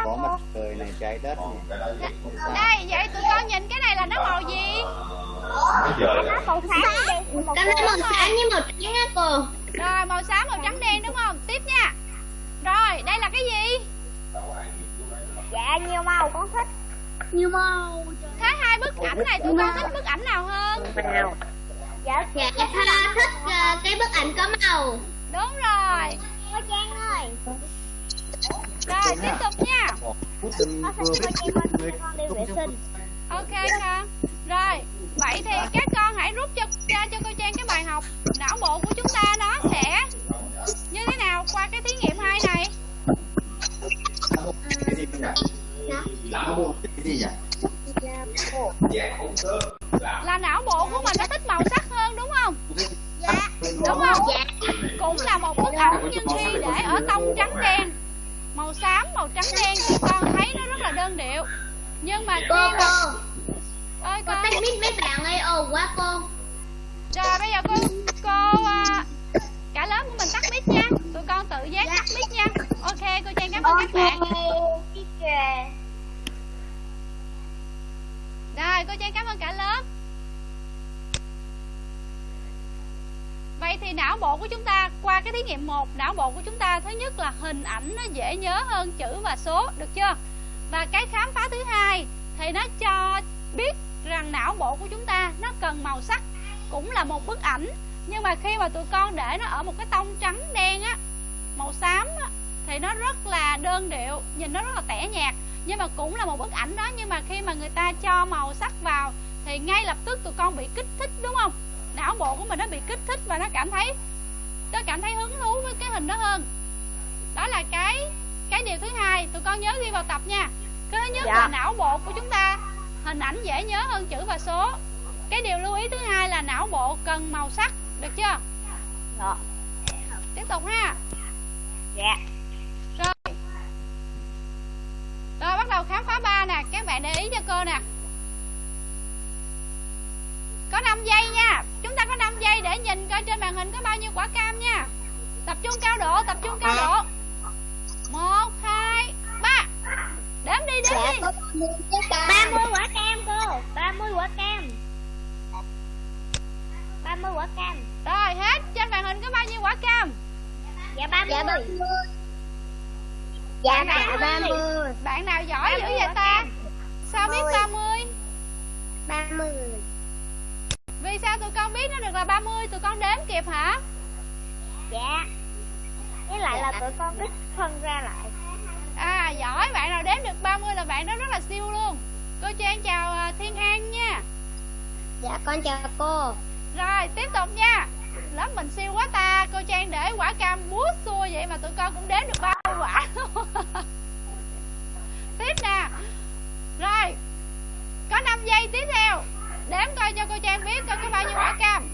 D: có mặt trời này trái đất này
A: Đây, vậy tụi con nhìn cái này là nó màu gì?
B: Nó màu xám Cái nó màu xám như màu trắng á cô
A: Rồi, màu xám, màu trắng đen đúng không? Tiếp nha. Rồi, đây là cái gì?
B: Dạ nhiều màu con thích Nhiều màu
A: Thế hai bức ảnh này tụi con thích bức ảnh nào hơn?
B: Dạ Dạ thích ờ, cái bức ảnh có màu
A: Đúng rồi.
B: Cô Trang ơi
A: Rồi, tiếp tục nha.
B: cô Trang con đi vệ sinh
A: Ok con. Rồi, vậy thì các con hãy rút cho ra cho cô Trang cái bài học não bộ của chúng ta nó sẽ như thế nào qua cái thí nghiệm hai này.
D: nhỉ não bộ cái gì nhỉ
F: dạng hỗn hợp là
A: não bộ của mình nó thích màu sắc hơn đúng không?
B: Dạ
A: Đúng không?
B: Dạ
A: Cũng là một bức ảnh nhưng khi để ở tông trắng đen Màu xám, màu trắng đen thì con thấy nó rất là đơn điệu Nhưng mà khi
B: Cô
A: mà...
B: cô
A: Ơi
B: Cô
A: con
B: tắt mic mấy bạn ơi ồn quá cô
A: Rồi bây giờ cô cô à, cả lớp của mình tắt mic nha. Tụi con tự giác tắt mic nha. Ok, cô Trang cảm ơn các bạn. Rồi, cô Trang cảm ơn cả lớp. Vậy thì não bộ của chúng ta qua cái thí nghiệm 1, não bộ của chúng ta thứ nhất là hình ảnh nó dễ nhớ hơn chữ và số, được chưa? Và cái khám phá thứ hai thì nó cho biết rằng não bộ của chúng ta nó cần màu sắc cũng là một bức ảnh nhưng mà khi mà tụi con để nó ở một cái tông trắng đen á màu xám á, thì nó rất là đơn điệu nhìn nó rất là tẻ nhạt nhưng mà cũng là một bức ảnh đó nhưng mà khi mà người ta cho màu sắc vào thì ngay lập tức tụi con bị kích thích đúng không? Não bộ của mình nó bị kích thích và nó cảm thấy nó cảm thấy hứng thú với cái hình đó hơn. Đó là cái cái điều thứ hai tụi con nhớ ghi vào tập nha. Cái thứ nhất
B: Dạ.
A: là não bộ của chúng ta hình ảnh dễ nhớ hơn chữ và số. Cái điều lưu ý thứ hai là não bộ cần màu sắc được chưa?
B: Dạ.
A: tiếp tục ha.
B: Dạ
A: rồi rồi bắt đầu khám phá ba nè. Các bạn để ý cho cô nè. Có 5 giây nha. Chúng ta có 5 giây để nhìn coi trên màn hình có bao nhiêu quả cam nha. Tập trung cao độ tập trung cao độ. Một hai ba. Đếm đi đếm đi.
B: ba mươi quả cam. Cô. Ba mươi quả cam. Ba mươi quả cam.
A: Rồi hết. Trên màn hình có bao nhiêu quả cam?
B: Dạ ba mươi dạ ba mươi.
A: Bạn nào giỏi dữ vậy ta? sao biết 30
B: ba mươi?
A: Vì sao tụi con biết nó được là 30 tụi con đếm kịp hả?
B: Dạ. Với lại là tụi con biết phân ra lại.
A: À giỏi. Bạn nào đếm được 30 là bạn đó rất là siêu luôn. Cô Trang chào à, Thiên An nha.
B: Dạ con chào cô.
A: Rồi tiếp tục nha. Lớp mình siêu quá ta. Cô trang để quả cam bút xua vậy mà tụi con cũng đếm được bao quả. (laughs) Tiếp nè. Rồi có 5 giây tiếp theo. Đếm coi cho cô trang biết coi có bao nhiêu quả cam.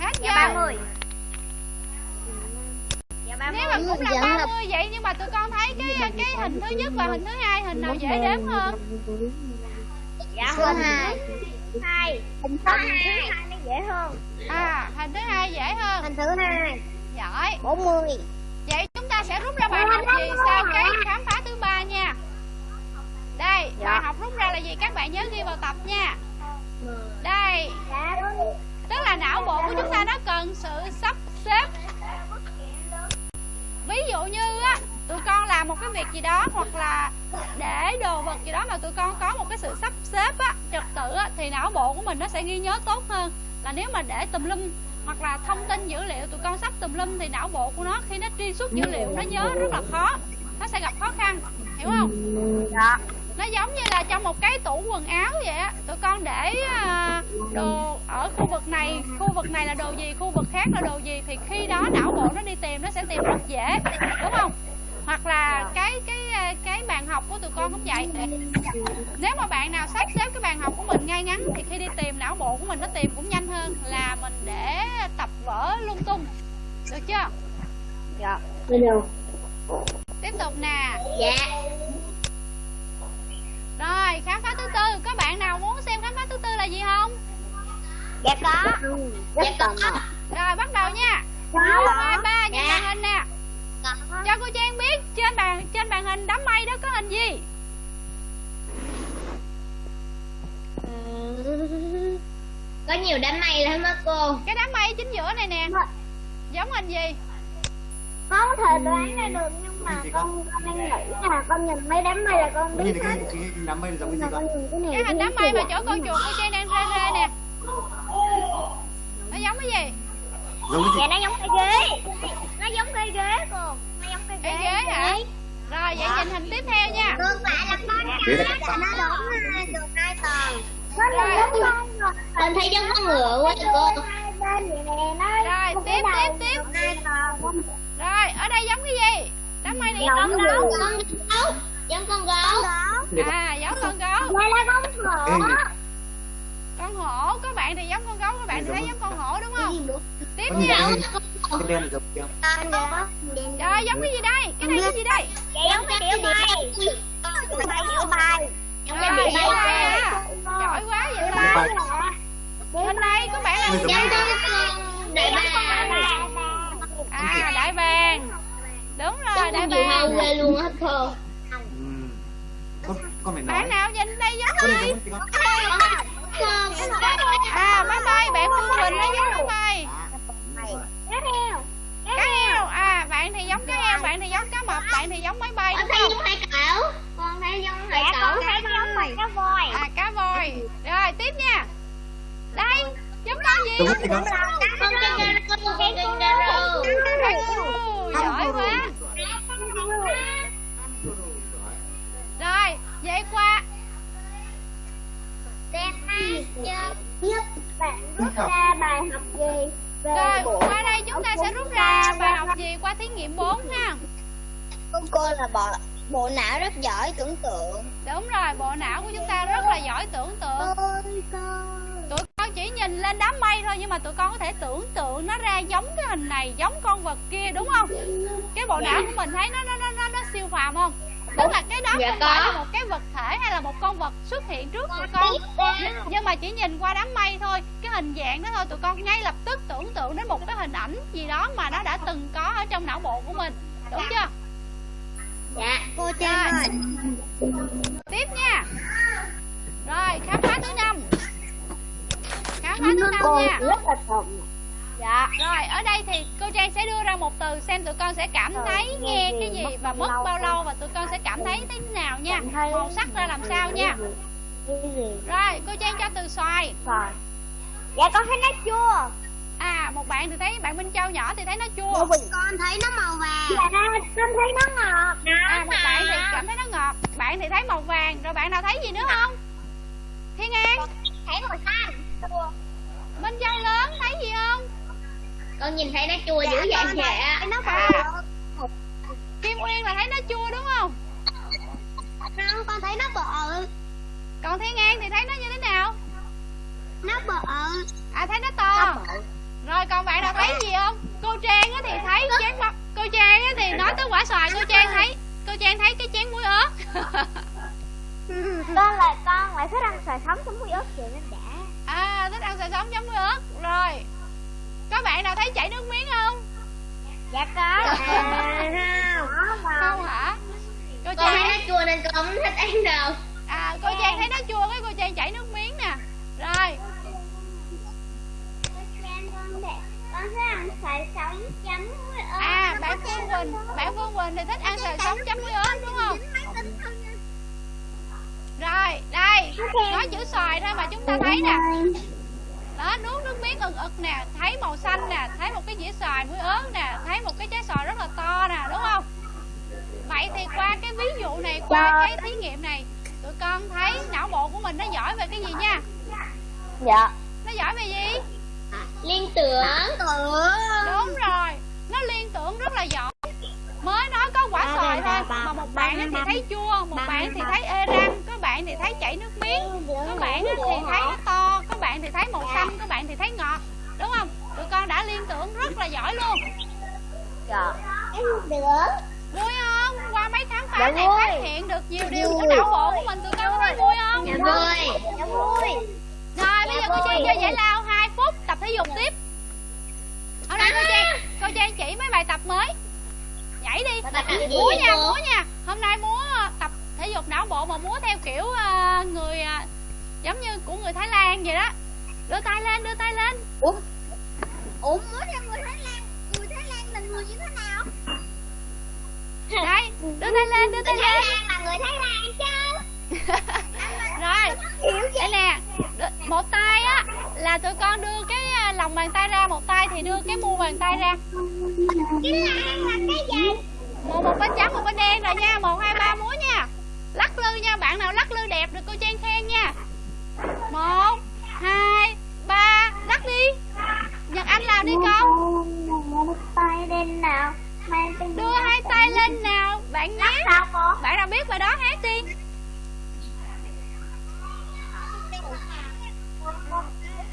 A: Hết giờ.
B: Dạ 30 Dạ 30
A: nếu mà cũng là 30 vậy nhưng mà tụi con thấy cái cái hình thứ nhất và hình thứ hai hình nào dễ đếm hơn?
B: Dạ hình hai. hai. Hình thứ hai nó dễ hơn.
A: À hình thứ hai dễ hơn.
B: Hình thứ hai
A: giỏi.
B: 40
A: vậy chúng ta sẽ rút ra bài học gì sau cái khám phá thứ ba nha. Đây bài học rút ra là gì? Các bạn nhớ ghi vào tập nha. Đây.
B: Dạ
A: tức là não bộ của chúng ta nó cần sự sắp xếp. Ví dụ như á tụi con làm một cái việc gì đó hoặc là để đồ vật gì đó mà tụi con có một cái sự sắp xếp á trật tự á thì não bộ của mình nó sẽ ghi nhớ tốt hơn. Là nếu mà để tùm lum hoặc là thông tin dữ liệu tụi con sắp tùm lum thì não bộ của nó khi nó truy xuất dữ liệu nó nhớ rất là khó. Nó sẽ gặp khó khăn hiểu không?
B: Dạ.
A: Nó giống như là trong một cái tủ quần áo vậy á tụi con để à, đồ ở khu vực này khu vực này là đồ gì khu vực khác là đồ gì thì khi đó não bộ nó đi tìm nó sẽ tìm rất dễ đúng không hoặc là cái cái à, cái bàn học của tụi con cũng vậy. Nếu mà bạn nào sắp xếp cái bàn học của mình ngay ngắn thì khi đi tìm não bộ của mình nó tìm cũng nhanh hơn là mình để tập vở lung tung. Được chưa?
B: Dạ.
A: Tiếp tục nè.
B: Dạ.
A: Rồi khám phá thứ tư. Có bạn nào muốn xem khám phá thứ tư là gì không?
B: Dạ có. Dạ có.
A: Rồi bắt đầu nha
B: nhiều đám mây lắm á cô.
A: Cái đám mây chính giữa này nè. Giống hình gì?
B: Con có thể đoán ra được nhưng mà con con đang nghĩ là con nhìn mấy đám mây là con
D: cái
B: biết
D: cái,
B: hết.
D: cái, cái đám mây giống cái gì con
B: cái này
A: cái hình đám mây mà chỗ con chuột cô trang đang rê rê nè. Nó giống cái gì?
D: Giống cái gì?
B: Dạ nó giống cây ghế. Nó giống cây ghế cô. Nó giống cây ghế
A: cây ghế. Hả rồi vậy nhìn hình tiếp theo nha.
B: Ngược lại là con cá nó đúng hai được hai tầng con thấy giống con ngựa quá cô.
A: Rồi, tiếp, tiếp, tiếp. rồi ở đây giống cái gì? Đám mây này
B: Giống
A: giống
B: con gấu. Giống con gấu.
A: À giống con gấu.
B: Đây là con hổ.
A: Con hổ. Có bạn thì giống con gấu có bạn thì thấy giống con hổ đúng không? Tiếp nha
D: là giống
A: giống cái gì đây? Cái này cái gì đây?
B: Giống cái kiểu bay Kiểu bay kiểu bay Giống cái
A: vậy
B: bay.
A: Giỏi quá vậy ta bên đây có bạn là
D: cái-
B: Đại
A: à đại bàng. Đúng rồi đại bàng.
B: ghê luôn hết
D: ừ. con con nói
A: bạn nào nhìn đây giống
D: con
A: à máy bay bạn phương quỳnh nó giống máy bay
B: Cá heo
A: cá heo à bạn thì giống cá heo bạn thì giống cá mập bạn thì giống máy bay
B: Con
A: đúng
B: thấy
A: không?
B: giống hai cẩu. Con thấy giống hai cẩu. Con thấy giống cá voi.
A: À cá voi. Rồi tiếp nha. Đây giống con gì?
D: Con
B: Con kangaroo Con kangaroo.
A: Giỏi quá. Rồi vậy qua.
B: Xem hai Nhất bạn rút ra bài học gì
A: rồi qua đây chúng ta sẽ rút ra bài học gì qua thí nghiệm 4 ha?
B: Cô cô là bộ bộ não rất giỏi tưởng tượng.
A: Đúng rồi bộ não của chúng ta rất là giỏi tưởng tượng. Tụi con chỉ nhìn lên đám mây thôi nhưng mà tụi con có thể tưởng tượng nó ra giống cái hình này giống con vật kia đúng không? Cái bộ não của mình thấy nó nó nó nó, nó siêu phàm không tức là cái đó
B: Dạ
A: không
B: có.
A: phải là một cái vật thể hay là một con vật xuất hiện trước tụi con. nhưng, mà chỉ nhìn qua đám mây thôi cái hình dạng đó thôi tụi con ngay lập tức tưởng tượng đến một cái hình ảnh gì đó mà nó đã từng có ở trong não bộ của mình. Đúng chưa?
B: Dạ cô
A: Trang ơi. tiếp nha. Rồi khám phá thứ năm. Khám phá thứ năm nha Dạ. Rồi ở đây thì cô Trang sẽ đưa ra một từ Xem tụi con sẽ cảm thấy nghe cái gì Và mất bao lâu Và tụi con sẽ cảm thấy thế nào nha. Màu sắc ra làm sao nha.
B: gì?
A: Rồi cô Trang cho từ xoài.
B: Rồi dạ con thấy nó chua.
A: À một bạn thì thấy Bạn Minh Châu nhỏ thì thấy nó chua.
B: Con thấy nó màu vàng. Dạ con thấy nó ngọt.
A: À một bạn thì cảm thấy nó ngọt. Bạn thì thấy màu vàng. Rồi bạn nào thấy gì nữa không? Thiên An.
B: Thấy màu xanh.
A: Bên dao lớn thấy gì không
B: con nhìn thấy nó chua dữ vậy vậy nó
A: À. kim nguyên là thấy nó chua đúng không?
B: Không con thấy nó bự.
A: Còn thiên an thì thấy nó như thế nào?
B: Nó bự.
A: À thấy nó to. Rồi còn bạn nào thấy gì không? Cô trang á thì thấy chén bắp cô trang á thì nói tới quả xoài cô trang thấy cô trang thấy cái chén muối ớt.
B: Con là con lại thích ăn xoài sống sống muối ớt kiểu nên đã
A: à thích ăn xoài sống chấm muối ớt. Rồi có bạn nào thấy chảy nước miếng không?
B: Dạ có.
A: Không hả? Cô
B: con thấy
A: trang
B: nó chua nên con không thích ăn đâu.
A: À cô trang thấy nó chua cái cô trang chảy nước miếng nè. Rồi.
B: Con thích ăn xoài sống chấm muối ớt
A: à bạn phương quỳnh. Bạn phương quỳnh thì thích ăn xoài sống chấm muối ớt đúng không? Rồi đây. Nói chữ xoài thôi mà chúng ta thấy nè đó nuốt nước miếng ực ực nè thấy màu xanh nè thấy một cái dĩa xoài muối ớt nè thấy một cái trái xoài rất là to nè đúng không? Vậy thì qua cái ví dụ này qua cái thí nghiệm này tụi con thấy não bộ của mình nó giỏi về cái gì nha?
B: Dạ.
A: Nó giỏi về gì?
B: Liên tưởng.
A: Đúng rồi nó liên tưởng rất là giỏi mới nói có quả xoài thôi mà một bạn á thì thấy chua một bạn thì thấy ê răng có bạn thì thấy chảy nước miếng có bạn á thì thấy nó to có bạn thì thấy màu xanh có bạn thì thấy ngọt đúng không? Tụi con đã liên tưởng rất là giỏi luôn.
B: Dạ. Được
A: vui không? Qua mấy khám phá
B: Dạ
A: này phát hiện được nhiều điều của não bộ của mình tụi con có thấy vui không?
B: Dạ vui. Dạ vui.
A: Rồi bây giờ cô trang chơi giải lao 2 phút tập thể dục tiếp. Ở đây cô trang cô trang chỉ mấy bài tập mới nhảy đi. Múa nha múa nha. Hôm nay múa ờ, tập thể dục não bộ mà múa theo kiểu ờ, người ờ, giống như của người thái lan vậy đó. Đưa tay lên đưa tay lên.
B: Ủa? Muốn theo người thái lan người thái lan là người như thế nào?
A: Đây đưa tay lên đưa tay
B: người thái
A: lên.
B: Lan là người thái lan chứ. (laughs)
A: Rồi đây nè. Một tay á là tụi con đưa cái lòng bàn tay ra một tay thì đưa cái mu bàn tay ra
B: cái lan là cái gì
A: một một bên trắng một bên đen rồi nha. Một hai ba múa nha. Lắc lư nha. Bạn nào lắc lư đẹp được cô trang khen nha. Một hai ba. Lắc đi. Nhật anh làm đi con.
B: tay lên nào.
A: Đưa hai tay lên nào. Bạn nhé. Bạn nào biết bài đó hát đi.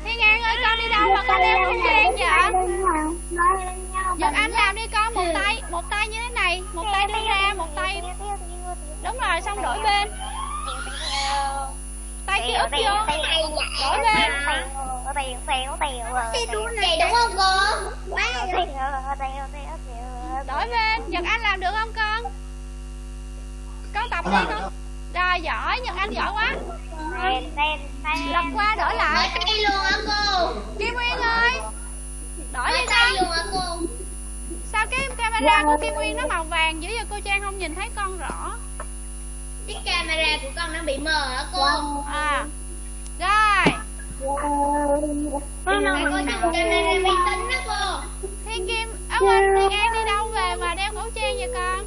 A: Thiên an ơi con đi đâu mà con đeo khẩu trang vậy nhật anh làm đi con một tay một tay như thế này một tay đưa ra một tay. Đúng rồi xong đổi bên. Tay kia úp vô. Đổi bên.
B: Vậy đúng không cô?
A: đổi bên. Nhật anh làm được không con? Con tập đi con. Rồi giỏi nhật anh giỏi quá. Lật qua đổi lại.
B: Tay luôn hả cô?
A: kim nguyên ơi. Đổi đi
B: tay
A: con.
B: luôn hả cô?
A: Sao cái camera của kim nguyên nó màu vàng dữ vậy cô trang không nhìn thấy con rõ.
B: Cái camera của con nó bị mờ hả cô?
A: à. Rồi.
B: Tại cô dùng camera vi tính đó cô.
A: thiên kim ở quên thiên an đi đâu về mà đeo khẩu trang vậy con?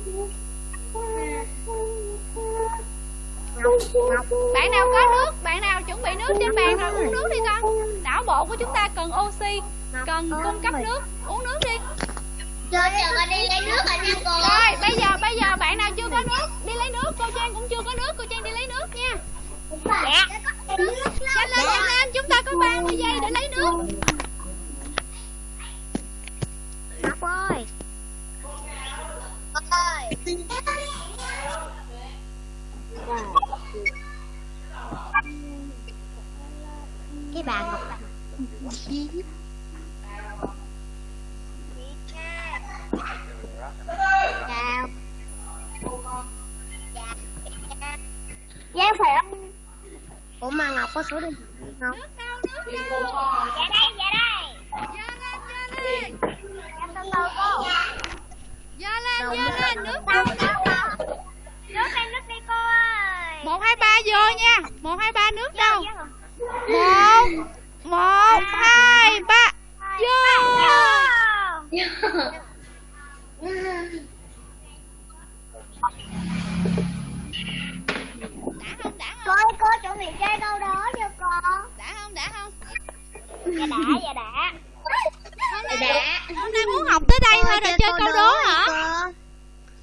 A: Bạn nào có nước bạn nào chuẩn bị nước trên bàn rồi uống nước đi con. Não bộ của chúng ta cần oxy cần cung cấp nước. Uống nước đi
B: Cho chờ con đi lấy nước rồi nha cô.
A: rồi bây giờ bây giờ bạn nào chưa có nước đi lấy nước cô trang cũng chưa có nước cô trang đi lấy nước nha
B: Dạ.
A: nhanh lên nhanh lên chúng ta có 30 giây để lấy nước
B: Ngọc ơi. ơi. Cái bà Ngọc Chào. Dạ phải không? Ủa mà Ngọc có số điện thoại không?
A: nước đâu nước đâu
B: Dạ đây, dạ đây.
A: dơ lên dơ lên
B: Dạ
A: lên lên nước đâu nước đâu
B: Nước đây, nước đi cô ơi.
A: một hai ba vô nha một hai ba nước đâu
B: Dạ, dạ.
A: một một hai ba vô đã không đã không
B: ơi, cô chuẩn bị chơi câu đó cho con.
A: đã không
B: Dạ đã, dạ đã.
A: hôm nay
B: Đã.
A: hôm nay muốn học tới đây thôi rồi chơi câu đố hả
B: cô.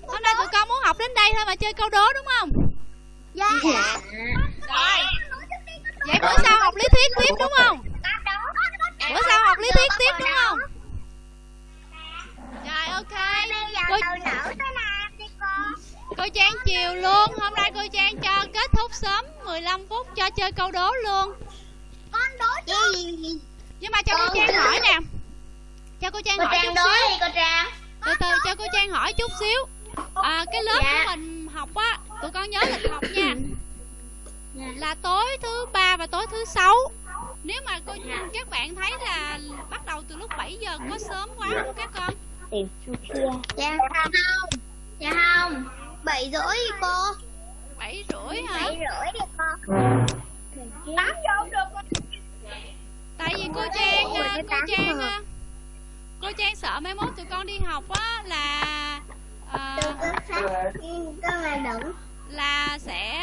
A: hôm nay tụi con muốn học đến đây thôi mà chơi câu đố đúng không
B: Dạ. Dạ.
A: rồi vậy bữa sau học lý thuyết tiếp đúng không bữa sau học lý thuyết tiếp đúng không ok. Cô,
B: cô?
A: cô Trang chiều luôn. Hôm nay cô Trang cho kết thúc sớm 15 phút cho chơi câu đố luôn.
B: Con đố gì?
A: nhưng mà cho cô
B: Cô-
A: Trang hỏi nè. Cho cô Trang
B: Cô
A: hỏi
B: Trang
A: chút xíu.
B: đi cô Trang.
A: từ từ cho cô Trang hỏi chút xíu. À, cái lớp
B: Dạ.
A: của mình học á tụi con nhớ lịch học nha.
B: Dạ.
A: là tối thứ ba và tối thứ sáu. Nếu mà cô các bạn thấy là bắt đầu từ lúc 7 giờ có sớm quá không các con
B: Dạ không. Dạ không. Bảy rưỡi đi cô.
A: 7 rưỡi hả
B: Bảy rưỡi đi cô. Tám giờ không được.
A: tại vì cô Trang cô Trang cô Trang sợ mai mốt tụi con đi học á là à.
B: Con là
A: sẽ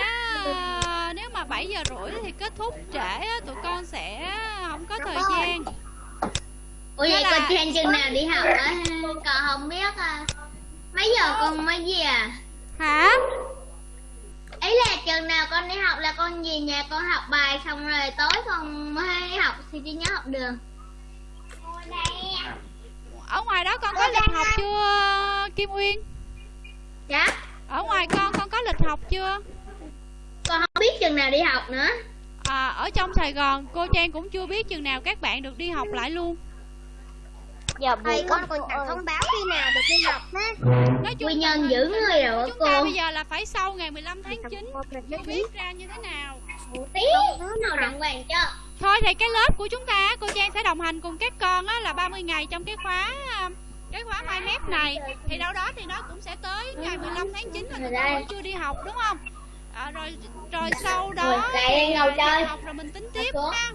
A: à, nếu mà 7 giờ rưỡi thì kết thúc trễ á, tụi con sẽ không có thời gian
B: Ủa vậy cô Trang chừng nào đi học á? Con không biết à. Mấy giờ con mới về à?
A: hả
B: Ấy là chừng nào con đi học là con về nhà con học bài xong rồi tối con mới học thì đi nhớ học đường.
A: ở ngoài đó con có lịch học chưa Kim Uyên
B: Dạ.
A: ở ngoài con con có lịch học chưa
B: Con không biết chừng nào đi học nữa.
A: à, ở trong Sài Gòn cô Trang cũng chưa biết chừng nào các bạn được đi học lại luôn
B: Giờ buổi con còn chẳng thông báo khi nào được đi học hết.
A: nói chung
B: Quy
A: là
B: nhân giữ người rồi
A: chúng
B: cô.
A: ta bây giờ là phải sau ngày 15 tháng 9 mới biết ra như thế nào?
B: Tí. Thứ nào đàng hoàng cho.
A: thôi thì cái lớp của chúng ta cô Trang sẽ đồng hành cùng các con á, là 30 ngày trong cái khóa à, cái khóa mai mép này. Thì đâu đó thì nó cũng sẽ tới ngày 15 tháng 9 là tụi con vẫn chưa đi học đúng không? À, rồi rồi sau đó
B: Rồi,
A: đi
B: chơi.
A: học rồi mình tính tiếp ha.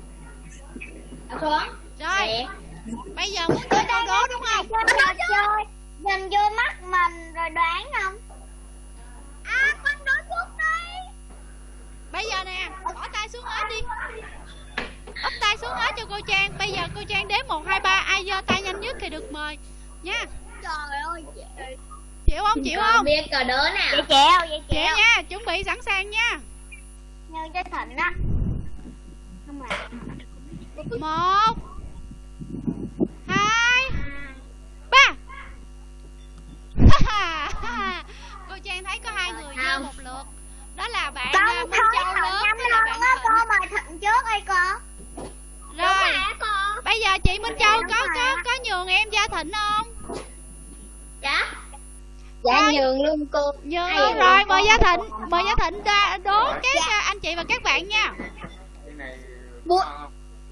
A: Rồi. Bây giờ muốn chơi câu đố đúng không?
B: Chơi nhìn vô mắt mình rồi đoán không? À con đoán trước đi.
A: Bây giờ nè bỏ tay xuống hết đi. Úp tay xuống hết cho cô Trang. Bây giờ cô Trang đếm một hai ba. Ai giơ tay nhanh nhất thì được mời. Nha.
B: Trời ơi
A: chịu không? Chịu không
B: biết cờ đố nào? Vậy chèo vậy
A: chịu nha chuẩn bị sẵn sàng nha.
B: Nhân cho thịnh á. Không
A: một hai ba (laughs) cô trang thấy có hai người
B: Không.
A: một lượt. Đó là bạn
B: con
A: à, Minh
B: thôi
A: Châu lớn với là
B: lon
A: bạn Thịnh.
B: cô mời thịnh trước đi cô
A: rồi bây giờ chị Minh Châu có
B: rồi
A: có có nhường em Gia Thịnh không?
B: Dạ.
A: Dạ,
B: nhường luôn cô.
A: Nhường
B: Hay
A: luôn
B: rồi,
A: rồi mời
B: con.
A: Gia Thịnh mời Gia Thịnh đa- đố các à, anh chị và các bạn nha.
F: Cái này
B: Bố-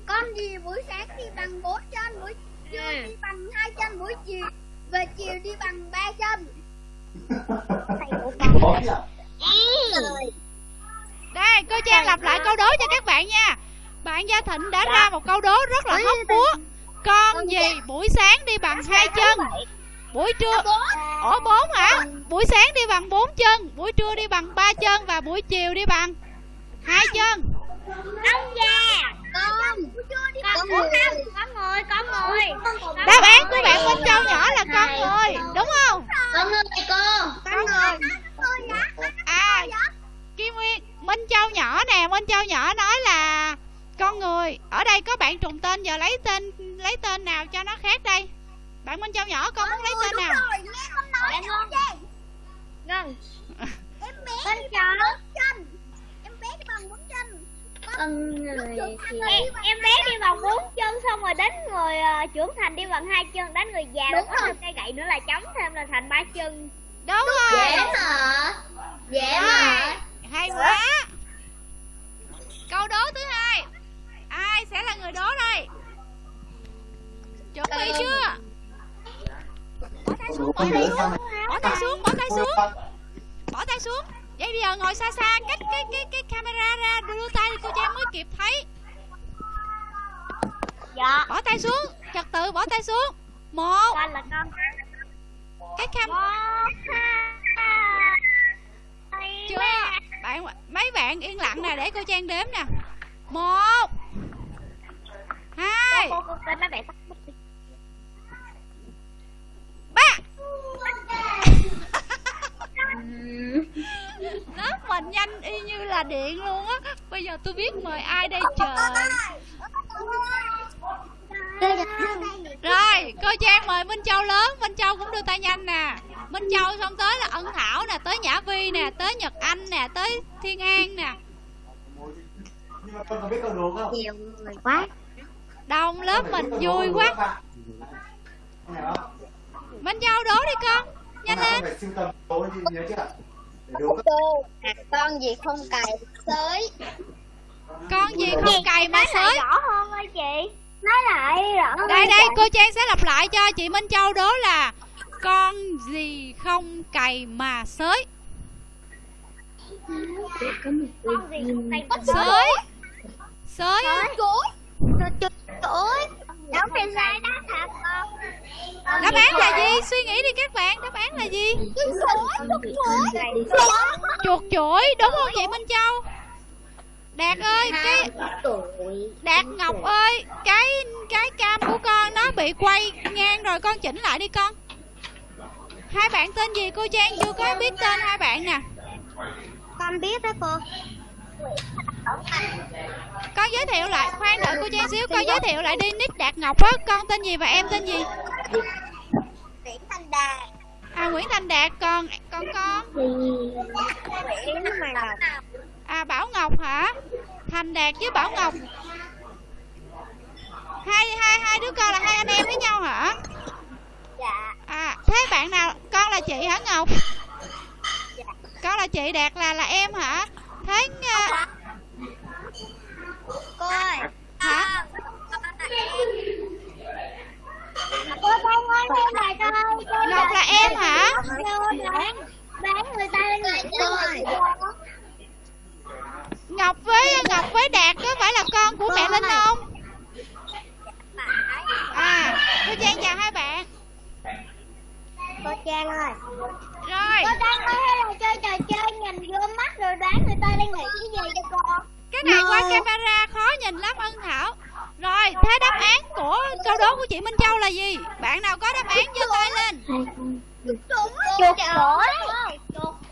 B: con gì buổi sáng đi bằng bốn chân buổi trưa đi bằng hai chân buổi chiều về chiều đi bằng ba chân?
A: Đây cô Trang lặp lại câu đố cho các bạn nha. Bạn Gia Thịnh đã ra một câu đố rất là hóc búa con gì buổi sáng đi bằng hai chân? buổi trưa ủa bốn hả? Buổi sáng đi bằng bốn chân buổi trưa đi bằng ba chân và buổi chiều đi bằng hai chân.
B: Ông già con con người con người con người
A: đáp án của bạn Minh Châu nhỏ là con người đúng không?
B: Con người cô con người
A: à Kim Nguyên Minh Châu nhỏ nè Minh Châu nhỏ nói là con người ở đây có bạn trùng tên giờ lấy tên lấy tên nào cho nó khác đây? Bạn Minh Châu nhỏ con muốn lấy tên nào?
B: Bạn ngon Ngân Em bé Con người thì em, em bé đi bằng bốn chân xong rồi đến người uh, trưởng thành đi bằng hai chân đến người già rồi có thêm cây gậy nữa là chống thêm là thành ba chân.
A: Đúng rồi.
B: mà. Dễ
A: Rồi, hay quá. Câu đố thứ hai. Ai sẽ là người đố đây? Chuẩn bị chưa? Bỏ tay xuống bỏ tay xuống. Bỏ tay xuống bỏ tay xuống. Bỏ tay xuống vậy bây giờ ngồi xa xa cách cái cái cái camera ra đưa tay cô trang mới kịp thấy.
B: Dạ.
A: Bỏ tay xuống trật tự bỏ tay xuống. Một.
B: Con là con.
A: Cái cam chưa. bạn mấy bạn yên lặng nè để cô trang đếm nè. Một. Hai.
B: cô cô cô mấy bạn
A: mình nhanh y như là điện luôn á. Bây giờ tôi biết mời ai đây trời rồi cô trang mời minh châu lớn. Minh châu cũng đưa tay nhanh nè. Minh châu xong tới là ân thảo nè tới nhã vi nè tới nhật anh nè tới thiên an nè.
B: Nhiều người quá.
A: Đông lớp mình vui quá. Minh châu đố đi con nhanh lên
B: cô con gì không cài sới?
A: Con gì không cày mà sới?
B: rõ hơn ơi chị. Nói lại rõ hơn
A: đây đây cô trang sẽ lặp lại cho chị minh châu đố là con gì không cày mà sới?
B: Con gì không cài
A: sới. sới?
B: Chuối chuối đóng thì sai đó hả con
A: đáp án là gì? Suy nghĩ đi các bạn, đáp án là gì? Chuột chuỗi đúng không chị minh châu? Đạt ơi, cái đạt ngọc ơi, cái cái cam của con nó bị quay ngang rồi con chỉnh lại đi con. Hai bạn tên gì? Cô trang chưa có biết tên hai bạn nè.
B: Con biết đó cô
A: con giới thiệu lại khoan đợi cô trang xíu con giới thiệu lại đi. Nick đạt ngọc á con tên gì và em tên gì?
B: Nguyễn Thanh Đà
A: à nguyễn thành đạt còn còn con
B: Nguyễn Mai Ngọc
A: à bảo ngọc hả? Thành đạt với bảo ngọc. Hai hai hai đứa con là hai anh em với nhau hả?
B: Dạ.
A: À thế bạn nào con là chị hả ngọc? Con là chị đạt là là em hả? Thế à,
B: cô ơi
A: hả?
B: Cô con ơi cô này coi
A: ngọc là em hả?
B: Bán bán người ta lên người tôi
A: ngọc với ngọc với đạt có phải là con của mẹ linh không? À cô trang chào hai bạn.
B: Cô Trang ơi.
A: Rồi.
B: Cô Trang ơi hay là chơi trò chơi nhìn vô mắt rồi đoán người ta đang nghĩ cái gì cho cô
A: cái này qua camera khó nhìn lắm ân thảo. Rồi thế đáp án của câu đố của chị minh châu là gì? Bạn nào có đáp án giơ tay lên.
B: Chuột chuỗi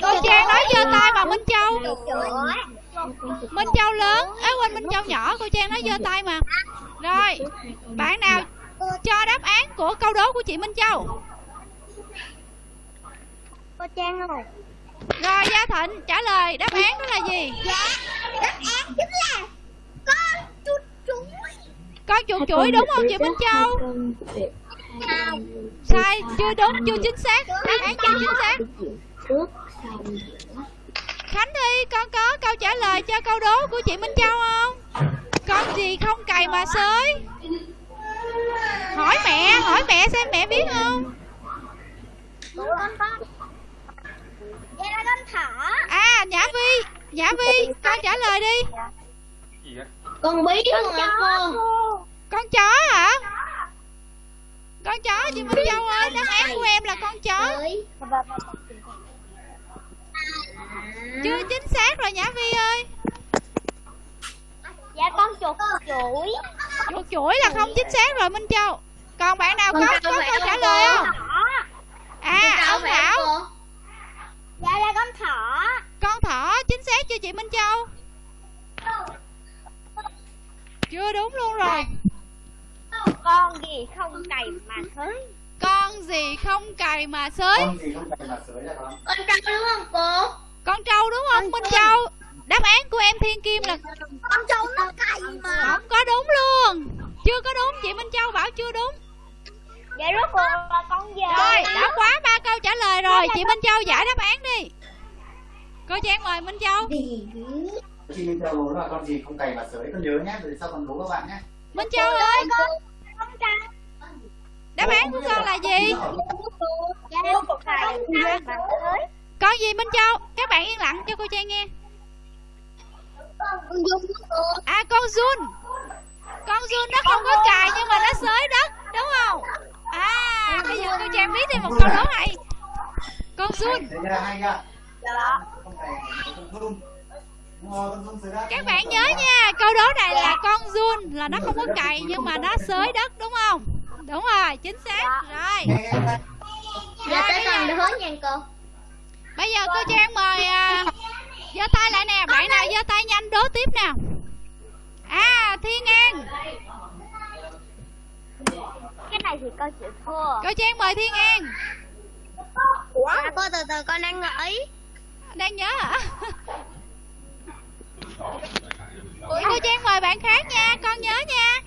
A: cô trang nói giơ tay mà minh châu. Minh châu lớn ấy quên minh châu nhỏ cô trang nói giơ tay mà. Rồi bạn nào cho đáp án của câu đố của chị minh châu?
B: Cô Trang ơi
A: rồi gia thịnh trả lời đáp án đó là gì?
B: Dạ đáp án chính là con chuột chuỗi
A: con chuột chuỗi đúng không chị minh châu?
B: không
A: sai chưa đúng chưa chính xác. Đáp án chưa chính xác. khánh thi con có câu trả lời cho câu đố của chị minh châu không? Con gì không cày mà xới hỏi mẹ hỏi mẹ xem mẹ biết không
B: vậy là con thỏ.
A: À nhã vi nhã vi con trả lời đi.
E: Gì
B: con bí con hả cô
A: con chó hả? Con chó chị minh châu ơi đáp án của em là con chó. Chưa chính xác rồi nhã vi ơi.
B: Dạ con chuột chuỗi.
A: Chuột chuỗi là không chính xác rồi minh châu. Còn bạn nào có? có câu trả lời không? À ông thảo
B: dạ là con thỏ.
A: Con thỏ chính xác chưa chị minh châu? Chưa đúng luôn rồi.
B: Con gì không cày mà thới
A: con gì không cày mà xới
D: con gì không phải là sới là con.
B: Con trâu đúng không cô?
A: Con trâu đúng không minh châu? Đáp án của em thiên kim là
B: con trâu nó cày mà.
A: Không có đúng luôn. Chưa có đúng chị minh châu bảo chưa đúng
B: vậy rốt cuộc là con gì
A: rồi đã quá ba câu trả lời rồi chị minh châu giải đáp án đi. Cô trang mời minh châu.
D: Chị Minh Châu đố là con gì không cày mà sới con nhớ nhé rồi sau con đố các bạn nhé
A: minh châu ơi. đáp án của con là gì?
B: Dạ con
A: gì minh châu? Các bạn yên lặng cho cô trang nghe. À con Jun. Con Jun nó không có cài nhưng mà nó xới đất đúng không à bây giờ cô trang biết thêm một câu đố hay con
D: chưa
B: dạ
A: các bạn nhớ nha câu đố này là con run là nó không có cày nhưng mà nó xới đất đúng không? Đúng rồi chính xác. Rồi.
B: Giờ tới con đố nha cô.
A: Bây giờ cô trang mời à, giơ tay lại nè. Bạn nào giơ tay nhanh đố tiếp nào. À thiên an
B: Cái này thì con chịu thua
A: cô trang mời thiên an.
B: À cô từ từ con đang nghĩ
A: đang nhớ hả? Vậy cô trang mời bạn khác nha con nhớ nha.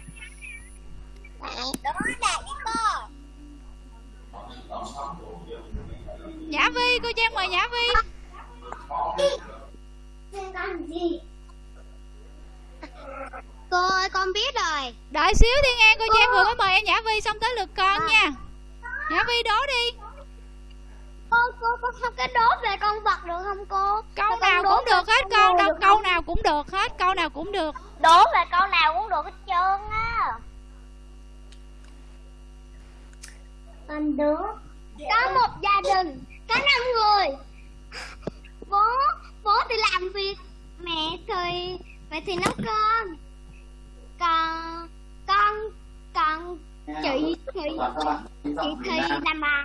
B: Đó đạt với cô.
A: Nhã vi cô trang mời nhã vi
B: Cô ơi con biết rồi.
A: Đợi xíu thiên an cô trang vừa mới mời em nhã vi xong tới lượt con nha. Nhã vi đố đi.
B: Cô cô cô không cái đố về con vật được không cô?
A: Câu
B: Con
A: nào cũng được hết
B: con
A: đâu câu nào cũng được hết câu nào cũng được.
B: Đố về câu nào cũng được hết trơn á. Con đố. Có một gia đình Có năm người. Bố Bố thì làm việc Mẹ thì Mẹ thì nấu cơm Còn Con Còn Chị thì Chị thì làm bài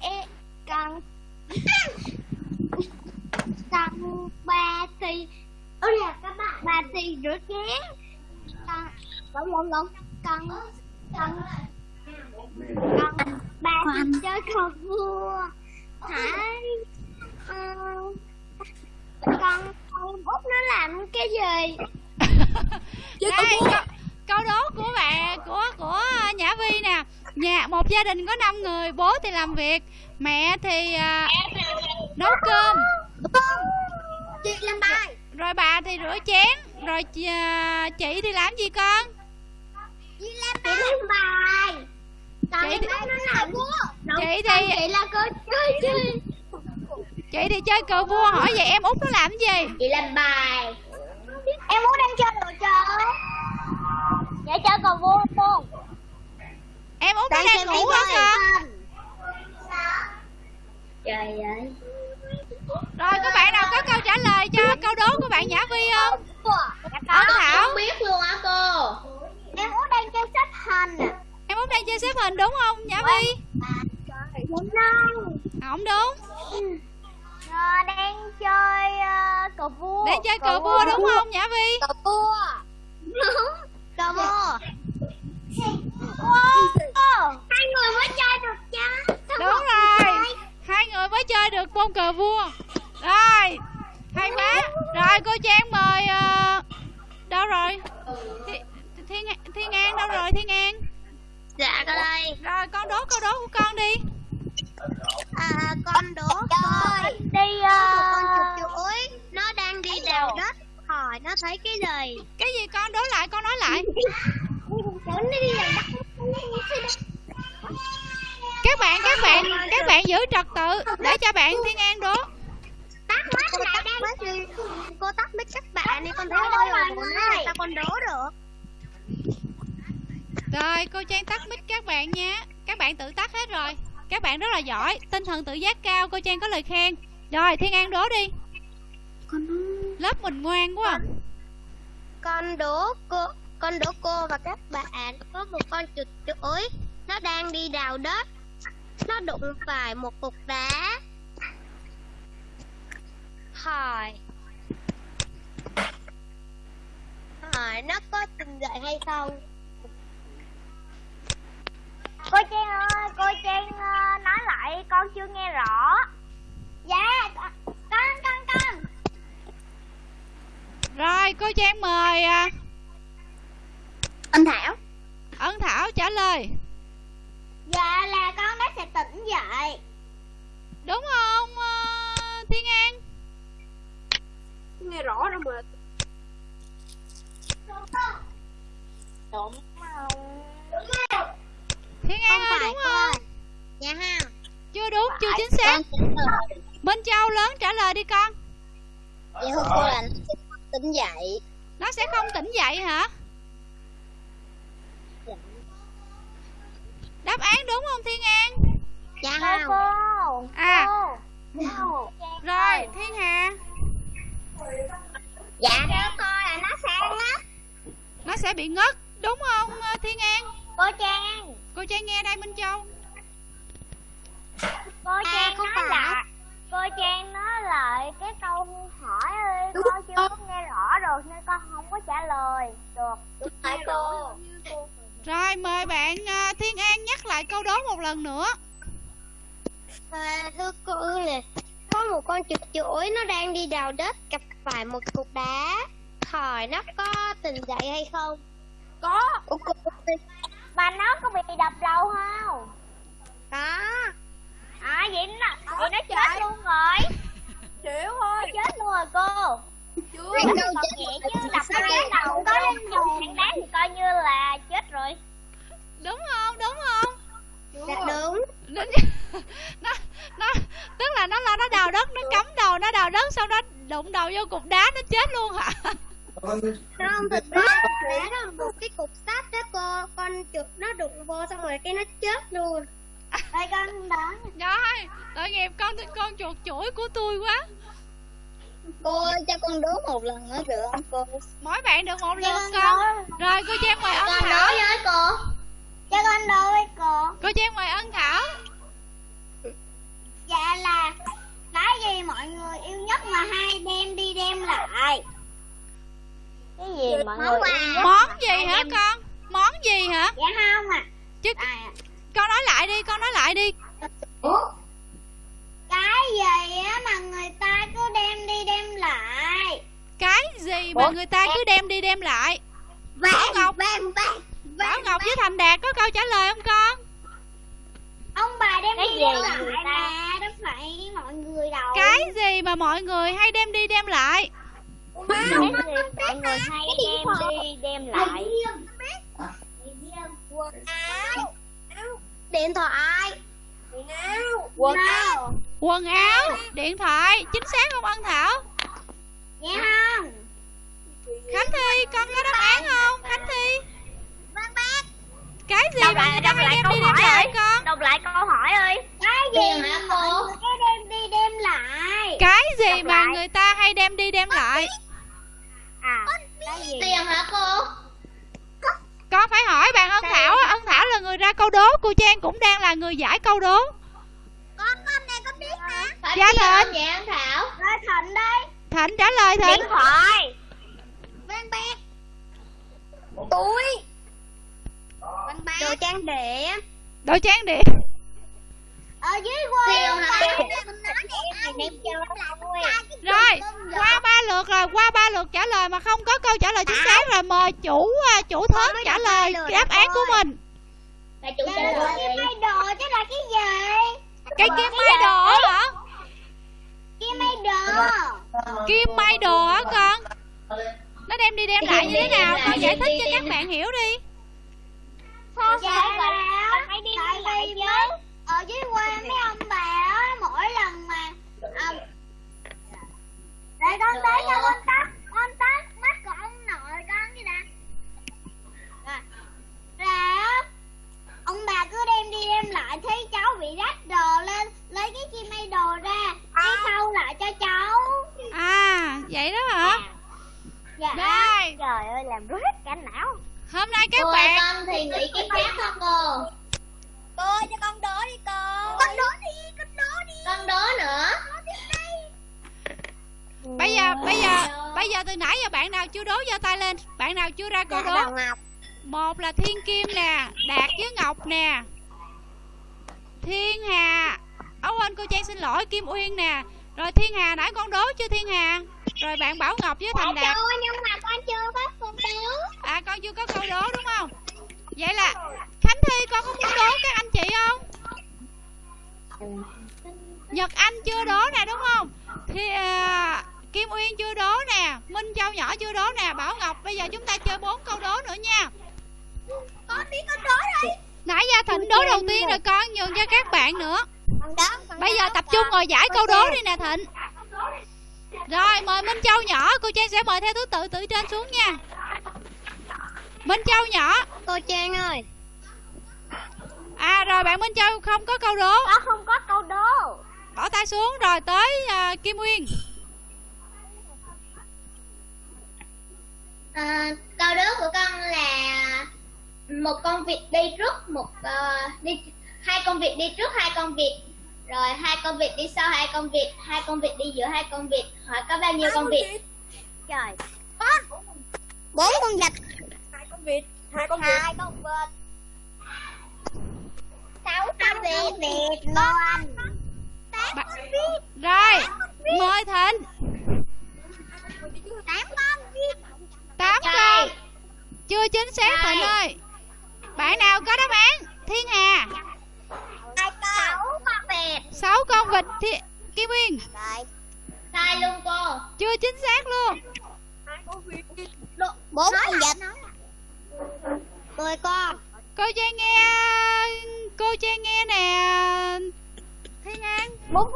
B: Ê, Còn Còn bà thì Ôi là các bạn Bà thì rửa chén Còn Lộn lộn lộn Còn Còn Còn Bà thì chơi cờ vua. Hả? Ờ, Còn Con út nó làm cái gì
A: đây câu, câu đố của bạn của của nhã vi nè. Nhà một gia đình có 5 người bố thì làm việc mẹ thì à, nấu cơm.
B: Chị làm bài.
A: Rồi bà thì rửa chén rồi chị, à, chị thì làm gì con?
B: Chị làm bài. Chị làm bài. Còn
A: Chị thì-
B: nó làm vua.
A: Chị thì-
B: Chị là cô chơi gì
A: chị thì chơi cờ vua hỏi vậy em út nó làm gì?
B: Chị làm bài Em muốn đang chơi đồ chơi. Vậy chơi cờ vua luôn
A: em út nó đang ngủ hả con
B: Trời ơi.
A: Rồi các bạn nào có câu trả lời cho câu đố của bạn nhã vi không? Ấn Thảo.
B: Không biết luôn hả cô. Em muốn đang chơi xếp hình à
A: em út đang chơi xếp hình đúng không nhã vi?
B: Đúng đâu
A: không đúng
B: Ờ, đang chơi uh, cờ vua.
A: Đang chơi cờ vua. đúng không nhã vi?
B: Cờ vua. Đúng Cờ vua. Wow. Hai người mới chơi được chứ. Sao
A: đúng rồi.
B: chơi?
A: hai người mới chơi được môn cờ vua. Rồi hay quá. Rồi cô trang mời ờ, đâu rồi? Thi- thiên thiên an đâu rồi thiên an
B: Dạ con đây.
A: Rồi con đố câu đố của con đi
B: À con đố coi Đi con chuột chuỗi Nó đang đi đào đất. Hỏi nó thấy cái gì?
A: Cái gì con? Đố lại con nói lại.
B: Đất
A: các bạn các bạn các bạn giữ trật tự để cho bạn thiên an đố.
B: Tắt mắt lại đang Cô tắt mic các bạn đi con thấy ồn nữa Sao con đố được.
A: Rồi cô trang tắt mic các bạn nha các bạn tự tắt hết rồi các bạn rất là giỏi tinh thần tự giác cao cô trang có lời khen. Rồi thiên an đố đi. Lớp mình ngoan quá. À.
B: con đố cô con đố cô và các bạn. Có một con chuột chuỗi nó đang đi đào đất. Nó đụng phải một cục đá. Hỏi hỏi nó có tỉnh dậy hay không cô trang ơi cô trang ờ, nói lại con chưa nghe rõ. Dạ con con con.
A: Rồi cô trang mời à,
B: anh thảo.
A: Ân thảo trả lời.
B: Dạ là con nó sẽ tỉnh dậy
A: đúng không ờ, thiên an?
B: Nghe rõ đâu mà. Đúng không
A: thiên an ơi đúng không?
B: Dạ ha.
A: Chưa đúng chưa chính xác. minh châu lớn trả lời đi con.
B: Dạ thưa cô là nó sẽ tỉnh dậy.
A: Nó sẽ không tỉnh dậy hả? Đáp án đúng không thiên an?
B: Dạ không cô.
A: À.
B: Cô.
A: Rồi thiên hà.
B: Dạ. Theo tôi là nó sẽ ngất.
A: Nó sẽ bị ngất đúng không ờ, thiên an?
B: Cô trang
A: cô trang nghe đây minh châu.
B: Cô trang nói lại. Cô trang nói lại cái câu hỏi ơi con chưa có nghe rõ được nên con không có trả lời. Được đúng phải cô.
A: rồi. Mời bạn ờ, thiên an nhắc lại câu đố một lần nữa.
B: À, thưa cô nè, có một con chuột chuỗi nó đang đi đào đất gặp phải một cục đá. Hỏi nó có tỉnh dậy hay không? Có. Ủa, cô... Mà nó có bị đập đầu không? Có. À vậy nó, vậy nó chết luôn rồi. Chịu thôi. Nó chết luôn rồi cô. Chưa. Còn nhẹ chứ đập nó chết đầu có lên dùng thằng đá thì coi như là chết rồi.
A: đúng không đúng không
B: Dạ đúng.
A: nó, (laughs) nó nó tức là nó lo nó đào đất nó cắm đầu nó đào đất xong nó đụng đầu vô cục đá nó chết luôn hả
B: Không, thực ra đá là một cái cục sắt đó cô Con chuột nó đụng vô xong rồi cái nó chết luôn. Đây con đó.
A: Rồi tội nghiệp con con chuột chuỗi của tôi quá.
B: Cô ơi cho con đố một lần nữa được không cô?
A: mỗi bạn được một lượt con rồi cô trang mời ân thảo
B: với cô. Cho con đố với cô.
A: Cô trang mời ân thảo
B: Dạ là Cái gì mọi người yêu nhất mà hay đem đi đem lại Cái gì mọi người yêu nhất
A: món gì hả
B: đem-
A: con? Món gì hả?
B: Dạ không à
A: chứ
B: À,
A: con nói lại đi con nói lại đi.
B: Cái gì á mà người ta cứ đem đi đem lại?
A: Cái gì mà người ta cứ đem đi đem lại? Bảo Ngọc.
B: vàng vàng
A: bảo ngọc với thành đạt có câu trả lời không con?
B: Ông bà đem đi đem lại mà Đâu phải mọi người đâu.
A: Cái gì mà mọi người hay đem đi đem lại
B: Cái gì mọi người hay đem đi đem lại. Quần áo Điện thoại. Quần áo Quần áo.
A: Quần áo. Điện thoại. Chính xác không ân thảo?
B: Nghe không.
A: Khánh thi con có đáp án không? Khánh thi?
B: Văn bác
A: cái gì
B: Đọc
A: mà
B: lại-
A: người ta
B: đọc
A: hay
B: lại
A: đem
B: câu
A: đi đem
B: hỏi
A: lại
B: ơi.
A: con?
B: Đọc lại câu hỏi ơi. Cái gì hả cô? Cái đem đi đem lại?
A: Cái gì
B: Đọc
A: mà
B: lại.
A: người ta hay đem đi đem lại
B: À Cái gì? Tiền hả cô?
A: Con phải hỏi bạn ân thảo á? Ân thảo là người ra câu đố. Cô trang cũng đang là người giải câu đố.
B: Con con này con biết hả
A: Dạ Thịnh.
B: Dạ anh Thảo. Rồi Thịnh đây.
A: Thịnh trả lời thịnh.
B: Điện thoại. Văn bạc Túi. Văn bạc Đồ trang điểm
A: đồ trang điểm
B: Ở dưới quê hả Đem cho
A: rồi qua ba lượt rồi qua ba lượt trả lời mà không có câu trả lời chính xác rồi mời chủ à, chủ thớt trả lời đáp án của mình.
B: Là chủ trả lời. Cái đồ chứ là cái gì?
A: Cái kim may đồ á hả?
B: Kim may đồ.
A: Kim may đồ á con. Nó đem đi đem lại như thế nào? Con giải thích cho các bạn hiểu đi.
B: Sao dạ là phải đi lại chứ Ở dưới quê mấy ông bà á Mỗi lần mà à, Để con tới cho con tắt Con tắt mắt của ông nội con chứ nè Rồi. Là Ông bà cứ đem đi đem lại Thấy cháu bị rách đồ lên Lấy cái chi may đồ ra Cái sau lại cho cháu.
A: À vậy đó hả?
B: Dạ.
A: Rồi.
B: Trời ơi làm rứt cả não.
A: Hôm nay các bạn
B: con thì nghĩ cái khác không cô? Cô cho con đố đi cô Con đố đi, con đố đi. Con đố nữa.
A: Bây giờ bây giờ bây giờ từ nãy giờ bạn nào chưa đố giơ tay lên? Bạn nào chưa ra câu đố?
B: Ngọc
A: một là thiên kim nè đạt với ngọc nè. Thiên hà. Ấu quên cô trang xin lỗi kim uyên nè. Rồi thiên hà nãy con đố chưa thiên hà? Rồi bạn bảo ngọc với thành đạt.
B: Chưa nhưng mà con chưa có con đố.
A: À con chưa có câu đố đúng không? Vậy là khánh thi con có muốn đố các anh chị không? Nhật anh chưa đố nè đúng không? Thì à, kim uyên chưa đố nè minh châu nhỏ chưa đố nè bảo ngọc bây giờ chúng ta chơi bốn câu đố nữa nha.
B: Con đi con đố đây
A: nãy giờ thịnh đố đầu tiên rồi con nhường cho các bạn nữa. Bây giờ tập trung ngồi giải câu đố đi nè thịnh. Rồi mời minh châu nhỏ cô trang sẽ mời theo thứ tự từ trên xuống nha. Minh châu nhỏ.
B: Cô Trang ơi
A: à rồi bạn minh châu không có câu đố.
B: Con không có câu đố.
A: Bỏ tay xuống rồi tới à, kim nguyên.
B: À, câu đố của con là một con vịt đi trước một uh, đi hai con vịt đi trước hai con vịt. Rồi hai con vịt đi sau hai con vịt hai con vịt đi giữa hai con vịt. Hỏi có bao nhiêu con vịt? trời. Con bốn con vịt.
G: Hai con vịt hai con vịt.
B: Hai con vịt sáu con vịt vịt luôn
A: Ba- rồi mời thịnh.
B: Tám con. Vịt
A: tám con. Chưa chính xác thịnh ơi. Bạn nào có đáp án? Thiên hà.
B: Con. Sáu con vịt.
A: Sáu con vịt thi... kim nguyên
B: sai luôn cô.
A: Chưa chính xác luôn.
B: Bốn con vịt. Mười con
A: cô trang nghe cô trang nghe nè. Thiên an
B: bốn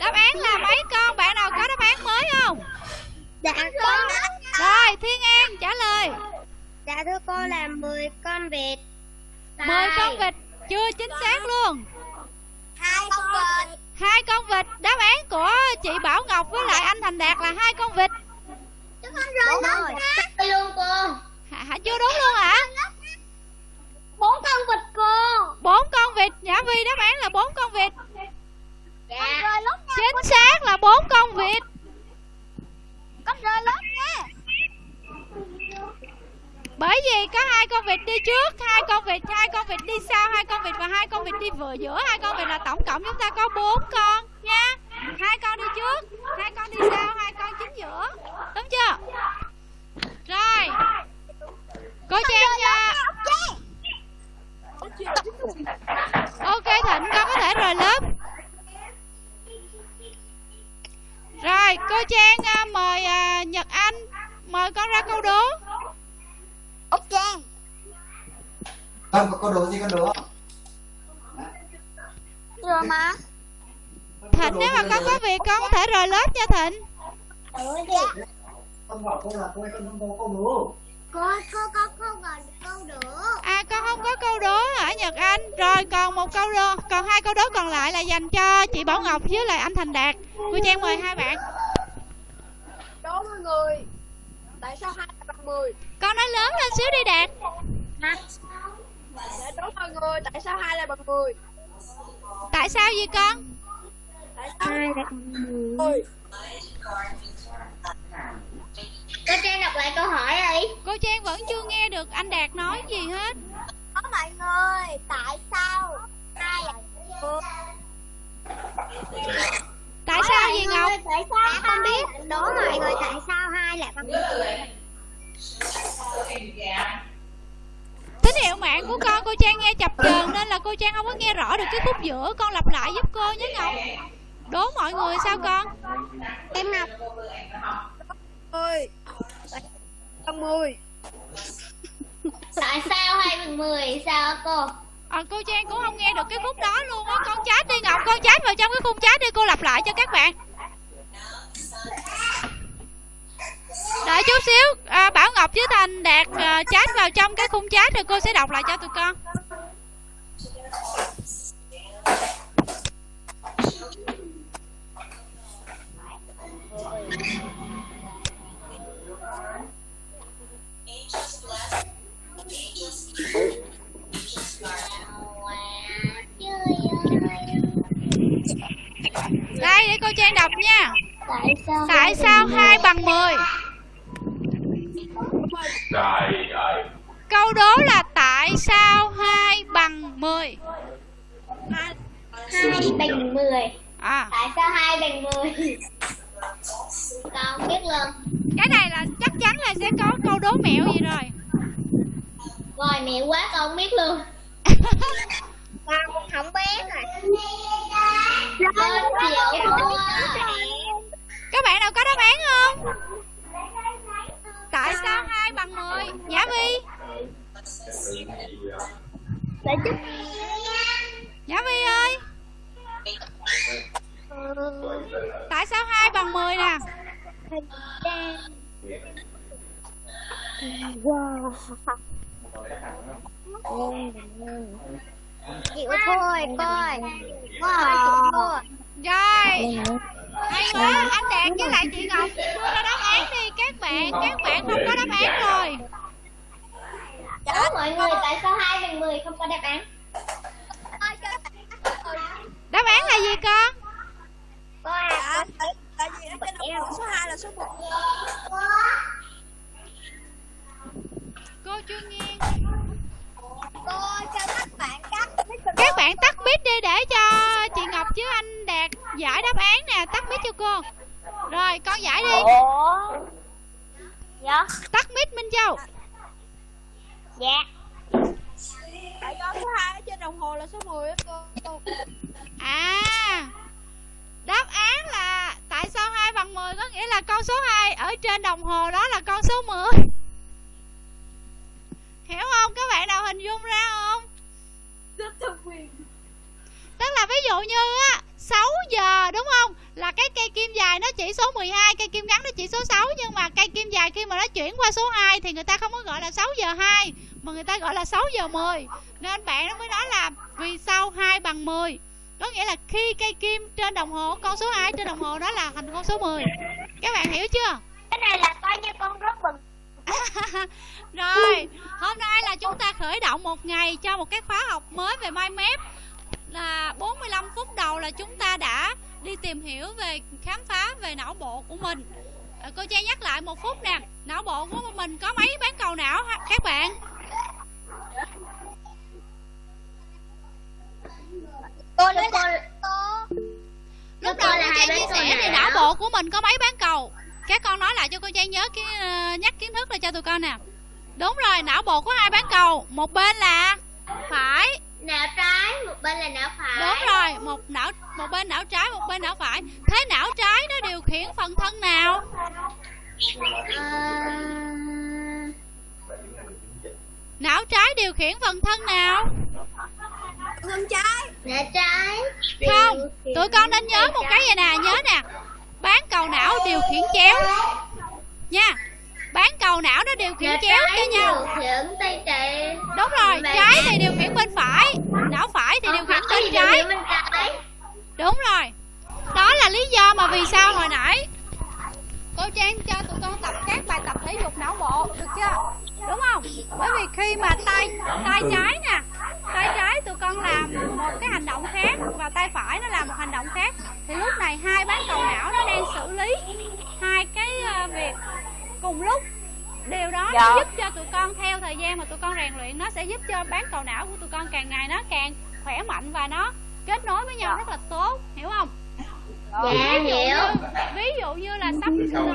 A: đáp án là mấy con? Bạn nào có đáp án mới không?
B: Dạ con.
A: Rồi thiên an trả lời.
B: Dạ thưa cô là 10 con vịt.
A: Mười con vịt chưa chính xác luôn.
B: Hai con vịt.
A: Hai con vịt. Đáp án của chị bảo ngọc với lại anh thành đạt là hai con vịt
B: con rơi lớp Sai luôn cô.
A: Hả, hả chưa đúng luôn hả?
B: Bốn con vịt cô.
A: Bốn con vịt? Nhã vi đáp án là bốn con vịt.
B: Dạ.
A: chính xác là bốn con vịt.
B: Con rơi lớp nha.
A: Bởi vì có hai con vịt đi trước hai con vịt hai con vịt đi sau hai con vịt và hai con vịt đi vừa giữa. Hai con vịt là tổng cộng chúng ta có bốn con nha hai con đi trước. Hai con đi sau hai con chính giữa. Đúng chưa? Rồi. Cô trang nha. ok thịnh con có thể rời lớp. Rồi cô trang à, mời à, nhật anh mời con ra câu đố.
B: Ok.
D: Không, có câu đố gì con đố.
B: Rồi mà
A: Thịnh nếu mà con có việc con có thể rời lớp nha Thịnh.
B: Ừ đi
D: Con bảo là không có câu đố
B: không còn câu
A: À con không có câu đố hả Nhật Anh. Rồi còn một câu đố Còn hai câu đố còn lại là dành cho chị Bảo Ngọc với lại anh Thành Đạt. Cô Trang mời hai bạn.
G: Đố mọi người. Tại sao hai là bằng mười?
A: Con nói lớn lên xíu đi Đạt.
G: Để đố mọi người tại sao hai là bằng mười?
A: Tại sao vậy con
G: bằng mười
B: cô trang đọc lại câu hỏi đi.
A: Cô Trang vẫn chưa nghe được anh Đạt nói gì hết.
B: Có mọi người tại sao hai là
A: Tại sao gì Ngọc?
B: tại sao con biết đố mọi người tại sao hai lại bằng
A: Tín hiệu mạng của con cô Trang nghe chập chờn Nên là cô Trang không có nghe rõ được cái khúc giữa Con lặp lại giúp cô nhé Ngọc Đố mọi người sao con?
B: Em học.
G: Mười bằng mười.
B: Tại sao hai bằng mười sao cô?
A: À, Cô Trang cũng không nghe được cái khúc đó luôn á. Con chat đi Ngọc Con chat vào trong cái khung chat đi Cô lặp lại cho các bạn. Đợi chút xíu. À, Bảo Ngọc với Thành Đạt à, chat vào trong cái khung chat Rồi cô sẽ đọc lại cho tụi con Đây để cô Trang đọc nha.
B: Tại sao
A: Tại sao 2 bằng 10
F: Trời ơi.
A: Câu đố là tại sao 2 bằng 10
B: hai bằng mười.
A: À.
B: Tại sao hai bằng mười? Con biết luôn.
A: Cái này là chắc chắn là sẽ có câu đố mẹo gì rồi.
B: Rồi mẹ quá con không biết luôn (laughs) con không biết rồi. Chịu thua
A: Các bạn nào có đáp án không? Tại sao 2 bằng 10 Nhã Vi.
B: Để chút
A: Nhã Vi ơi. Tại sao 2 bằng 10 nè
B: chịu thôi coi coi
A: Rồi. Hay quá. Đạt với lại chị Ngọc. Đưa ra đáp án đi. Các bạn Các bạn không có đáp án rồi.
B: Đó mọi người tại sao hai bằng 10 không có đáp án?
A: Đáp án là gì con?
B: À
G: tại vì đồng hồ số 2 là số 1
A: Cô chưa nghe
G: các bạn cắt
A: Các bạn tắt mic đi để cho chị Ngọc chứ anh Đạt giải đáp án nè. Tắt mic cho cô. Rồi con giải đi.
B: Ủa? Dạ.
A: Tắt mic Minh Châu.
B: Dạ.
G: Tại do số 2 ở trên đồng hồ là số 10 á cô. Cô
A: À Đáp án là Tại sao 2 bằng 10 có nghĩa là con số 2 Ở trên đồng hồ đó là con số 10 Hiểu không? Các bạn nào hình dung ra không? Tức là ví dụ như á 6 giờ đúng không? Là cái cây kim dài nó chỉ số 12 Cây kim ngắn nó chỉ số 6 Nhưng mà cây kim dài khi mà nó chuyển qua số 2 Thì người ta không có gọi là 6 giờ 2 Mà người ta gọi là 6 giờ 10 Nên bạn nó mới nói là Vì sao 2 bằng 10 Có nghĩa là khi cây kim trên đồng hồ Con số 2 trên đồng hồ đó là thành con số 10 Các bạn hiểu chưa?
B: Cái này là coi như con rất bừng (laughs)
A: Rồi, hôm nay là chúng ta khởi động một ngày cho một cái khóa học mới về mind map là 45 phút đầu là chúng ta đã đi tìm hiểu về khám phá về não bộ của mình. À, cô Trang nhắc lại một phút nè, não bộ của mình có mấy bán cầu não ha, các bạn?
B: Cô nói cô
A: Lúc đầu cô Trang chia sẻ thì
B: não
A: bộ của mình có mấy bán cầu? Các con nói lại cho cô Trang nhớ cái ờ, nhắc kiến thức lại cho tụi con nè. Đúng rồi, não bộ có hai bán cầu, một bên là phải
B: Não trái, một bên là não phải
A: Đúng rồi, một não một bên não trái, một bên não phải. Thế não trái nó điều khiển phần thân nào?
B: Ờ,
A: Não trái điều khiển phần thân nào?
G: thân trái
B: Não trái
A: Không, tụi con nên nhớ một cái vậy nè, nhớ nè. Bán cầu não điều khiển chéo. Nha. Bán cầu não nó điều khiển
B: Não
A: chéo cho nhau. Đúng rồi, trái thì điều khiển bên phải, não phải thì điều khiển bên trái Đúng rồi. Đó là lý do mà vì sao hồi nãy cô Trang cho tụi con tập các bài tập thể dục não bộ, được chưa? Đúng không? Bởi vì khi mà tay tay trái nè, tay trái tụi con làm một cái hành động khác và tay phải nó làm một hành động khác thì lúc này hai bán cầu não nó đang xử lý hai cái ờ, việc cùng lúc. Điều đó nó giúp cho tụi con theo thời gian mà tụi con rèn luyện nó sẽ giúp cho bán cầu não của tụi con càng ngày nó càng khỏe mạnh và nó kết nối với nhau rất là tốt hiểu không
B: Dạ
A: ví dụ
B: hiểu.
A: như ví dụ như là sắp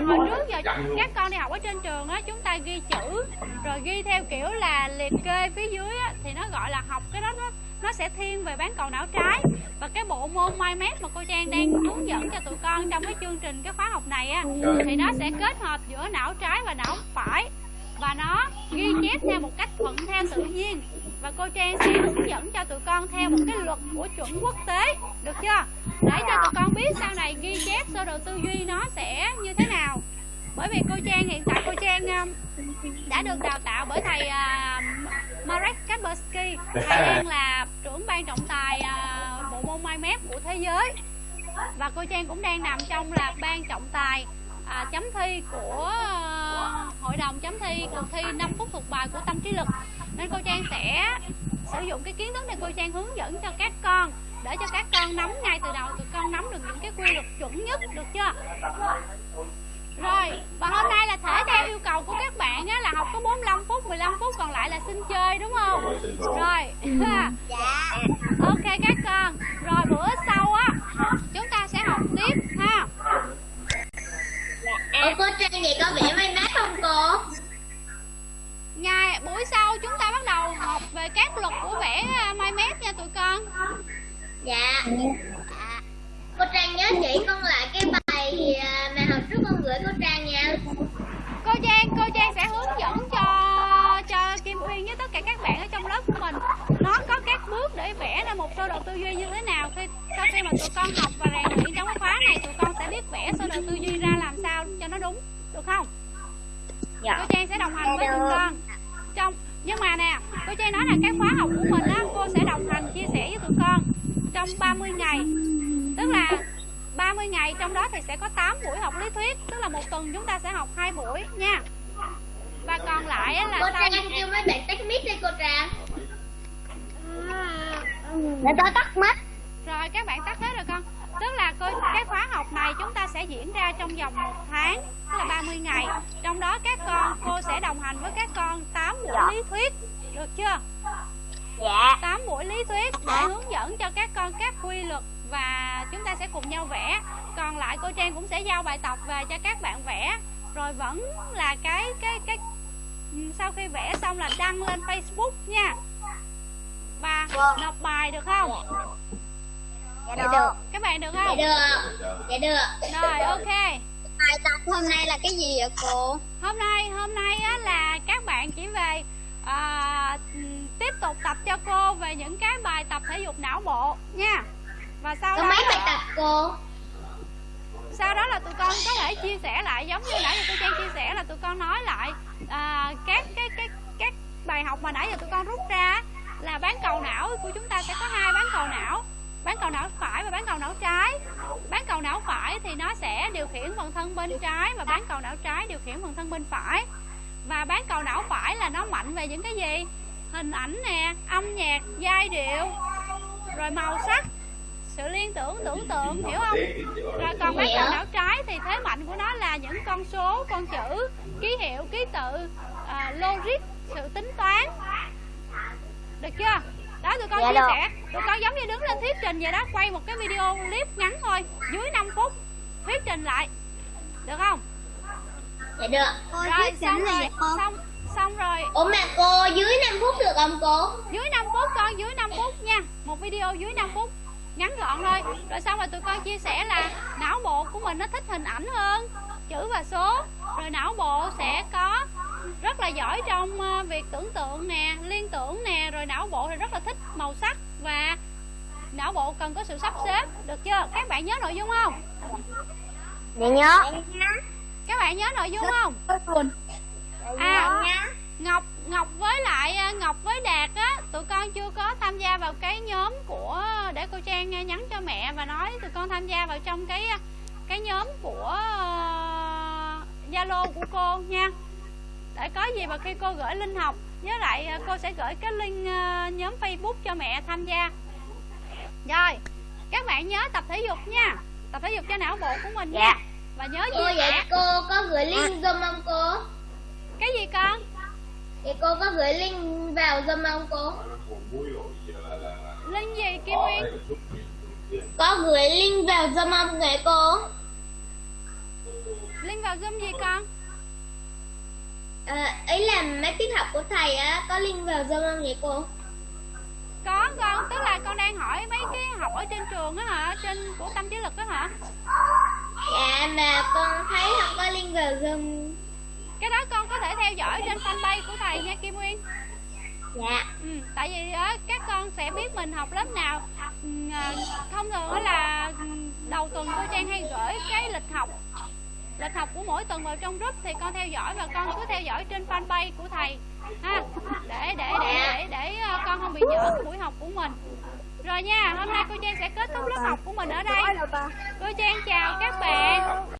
A: hồi trước giờ các con đi học ở trên trường á chúng ta ghi chữ rồi ghi theo kiểu là liệt kê phía dưới á thì nó gọi là học cái đó nó nó sẽ thiên về bán cầu não trái. Và cái bộ môn mind map mà cô Trang đang hướng dẫn cho tụi con trong cái chương trình cái khóa học này á thì nó sẽ kết hợp giữa não trái và não phải. Và nó ghi chép theo một cách thuận theo tự nhiên và cô Trang sẽ hướng dẫn cho tụi con theo một cái luật của chuẩn quốc tế. Được chưa? Để cho tụi con biết sau này ghi chép sơ đồ tư duy nó sẽ như thế nào. Bởi vì cô Trang hiện tại cô Trang um, đã được đào tạo bởi thầy uh, Marek Kaspersky (laughs) thầy đang là trưởng ban trọng tài uh, bộ môn mind map của thế giới. Và cô Trang cũng đang nằm trong là ban trọng tài à, chấm thi của à, hội đồng chấm thi cuộc thi 5 phút thuộc bài của tâm trí lực. Nên cô Trang sẽ sử dụng cái kiến thức này cô Trang hướng dẫn cho các con để cho các con nắm ngay từ đầu tụi con nắm được những cái quy luật chuẩn nhất được chưa? Rồi và hôm nay là thể theo yêu cầu của các bạn á, là học có 45 phút 15 phút còn lại là xin chơi đúng không?
F: Rồi
A: ok các con rồi bữa sau á chúng ta sẽ học tiếp ha.
B: Ủa cô Trang vậy có vẽ may mát không cô?
A: ngày buổi sau chúng ta bắt đầu học về các luật của vẽ à, mind map nha tụi con.
B: Dạ. Cô Trang nhớ chỉ con lại cái bài à, mà hồi trước con gửi cô Trang nha
A: cô Trang cô Trang sẽ hướng dẫn cho cho Kim Uyên với tất cả các bạn ở trong lớp của mình. Nó có các bước để vẽ ra một sơ đồ tư duy như thế nào. Khi sau khi mà tụi con học và rèn luyện trong khóa này tụi con sẽ biết vẽ sơ đồ tư duy ra làm sao cho nó đúng được không?
B: Dạ.
A: Cô Trang sẽ đồng hành với tụi con. Trong nhưng mà nè cô Trang nói là cái khóa học của mình á cô sẽ đồng hành chia sẻ với tụi con trong 30 ngày. Tức là 30 30 ngày trong đó thì sẽ có 8 buổi học lý thuyết tức là một tuần chúng ta sẽ học hai buổi nha. Và còn lại là
B: Cô
A: sau
B: Trang kêu mấy bạn tắt mic đi cô Trang. Để tôi tắt mic.
A: Rồi các bạn tắt hết rồi con. Tức là cô, cái khóa học này chúng ta sẽ diễn ra trong vòng một tháng tức là 30 ngày. Trong đó các con cô sẽ đồng hành với các con 8 buổi lý thuyết. Được chưa?
B: Dạ.
A: 8 buổi lý thuyết để hướng dẫn cho các con các quy luật và chúng ta sẽ cùng nhau vẽ. Còn lại cô Trang cũng sẽ giao bài tập về cho các bạn vẽ. Rồi vẫn là cái cái cái sau khi vẽ xong là đăng lên Facebook nha. Và nộp bài được không?
B: Dạ. Được.
A: các bạn được
B: Dạ
A: không
B: được. Dạ được.
A: Rồi ok.
B: Bài tập hôm nay là cái gì vậy cô?
A: hôm nay hôm nay á, là các bạn chỉ về à, tiếp tục tập cho cô về những cái bài tập thể dục não bộ nha và sau
B: Có
A: đó
B: mấy bài tập cô?
A: sau đó là tụi con có thể chia sẻ lại giống như nãy giờ tôi trang chia sẻ là tụi con nói lại à, các cái cái các bài học mà nãy giờ tụi con rút ra là bán cầu não của chúng ta sẽ có hai bán cầu não. Bán cầu não phải và bán cầu não trái. Bán cầu não phải thì nó sẽ điều khiển phần thân bên trái và bán cầu não trái điều khiển phần thân bên phải. Và bán cầu não phải là nó mạnh về những cái gì? Hình ảnh nè âm nhạc giai điệu rồi màu sắc sự liên tưởng tưởng tượng hiểu không? rồi còn bán cầu não trái thì thế mạnh của nó là những con số con chữ ký hiệu ký tự à, logic sự tính toán. Được chưa? Đó tụi con
B: Dạ
A: chia sẻ. Tụi con giống như đứng lên thuyết trình vậy đó quay một cái video clip ngắn thôi dưới 5 phút thuyết trình lại. Được không?
B: Dạ được.
A: Rồi xong rồi xong xong rồi.
B: Ủa mà cô dưới 5 phút được không cô?
A: dưới 5 phút con dưới 5 phút nha. Một video dưới 5 phút ngắn gọn thôi. Rồi xong rồi tụi con chia sẻ là não bộ của mình nó thích hình ảnh hơn chữ và số. Rồi não bộ sẽ có rất là giỏi trong ờ, việc tưởng tượng nè liên tưởng nè. Rồi não bộ thì rất là thích màu sắc và não bộ cần có sự sắp xếp. Được chưa? Các bạn nhớ nội dung không?
B: Dạ nhớ.
A: Các bạn nhớ nội dung không? à Ngọc Ngọc với lại ờ, Ngọc với Đạt á tụi con chưa có tham gia vào cái nhóm của để cô Trang ờ, nhắn cho mẹ và nói tụi con tham gia vào trong cái ờ, cái nhóm của Zalo của cô nha. Để có gì mà khi cô gửi link học với lại cô sẽ gửi cái link ờ, nhóm Facebook cho mẹ tham gia. Rồi các bạn nhớ tập thể dục nha. Tập thể dục cho não bộ của mình nha.
B: Dạ.
A: và nhớ
B: Cô
A: chia
B: vậy
A: sẻ
B: cô có gửi link Zoom không cô?
A: cái gì con
B: Vậy cô có gửi link vào Zoom không cô?
A: link gì Kim Nguyên
B: Có gửi link vào Zoom không vậy cô?
A: link vào zoom gì con
B: À, ý là mấy tiết học của thầy á có link vào Zoom không vậy cô?
A: có con tức là con đang hỏi mấy cái học ở trên trường á hả trên của tâm trí lực á hả
B: Dạ mà con thấy không có link vào Zoom
A: cái đó con có thể theo dõi trên fanpage của thầy nha Kim Nguyên.
B: Dạ.
A: Ừ, tại vì á, các con sẽ biết mình học lớp nào. Ừ, à, thông thường đó là ừ, đầu tuần cô Trang hay gửi cái lịch học. Lịch học của mỗi tuần vào trong group thì con theo dõi và con cứ theo dõi trên fanpage của thầy ha. Để để để để để ờ, con không bị nhỡ cái buổi học của mình. Rồi nha hôm nay cô Trang sẽ kết thúc lớp học của mình ở đây. Cô Trang chào các bạn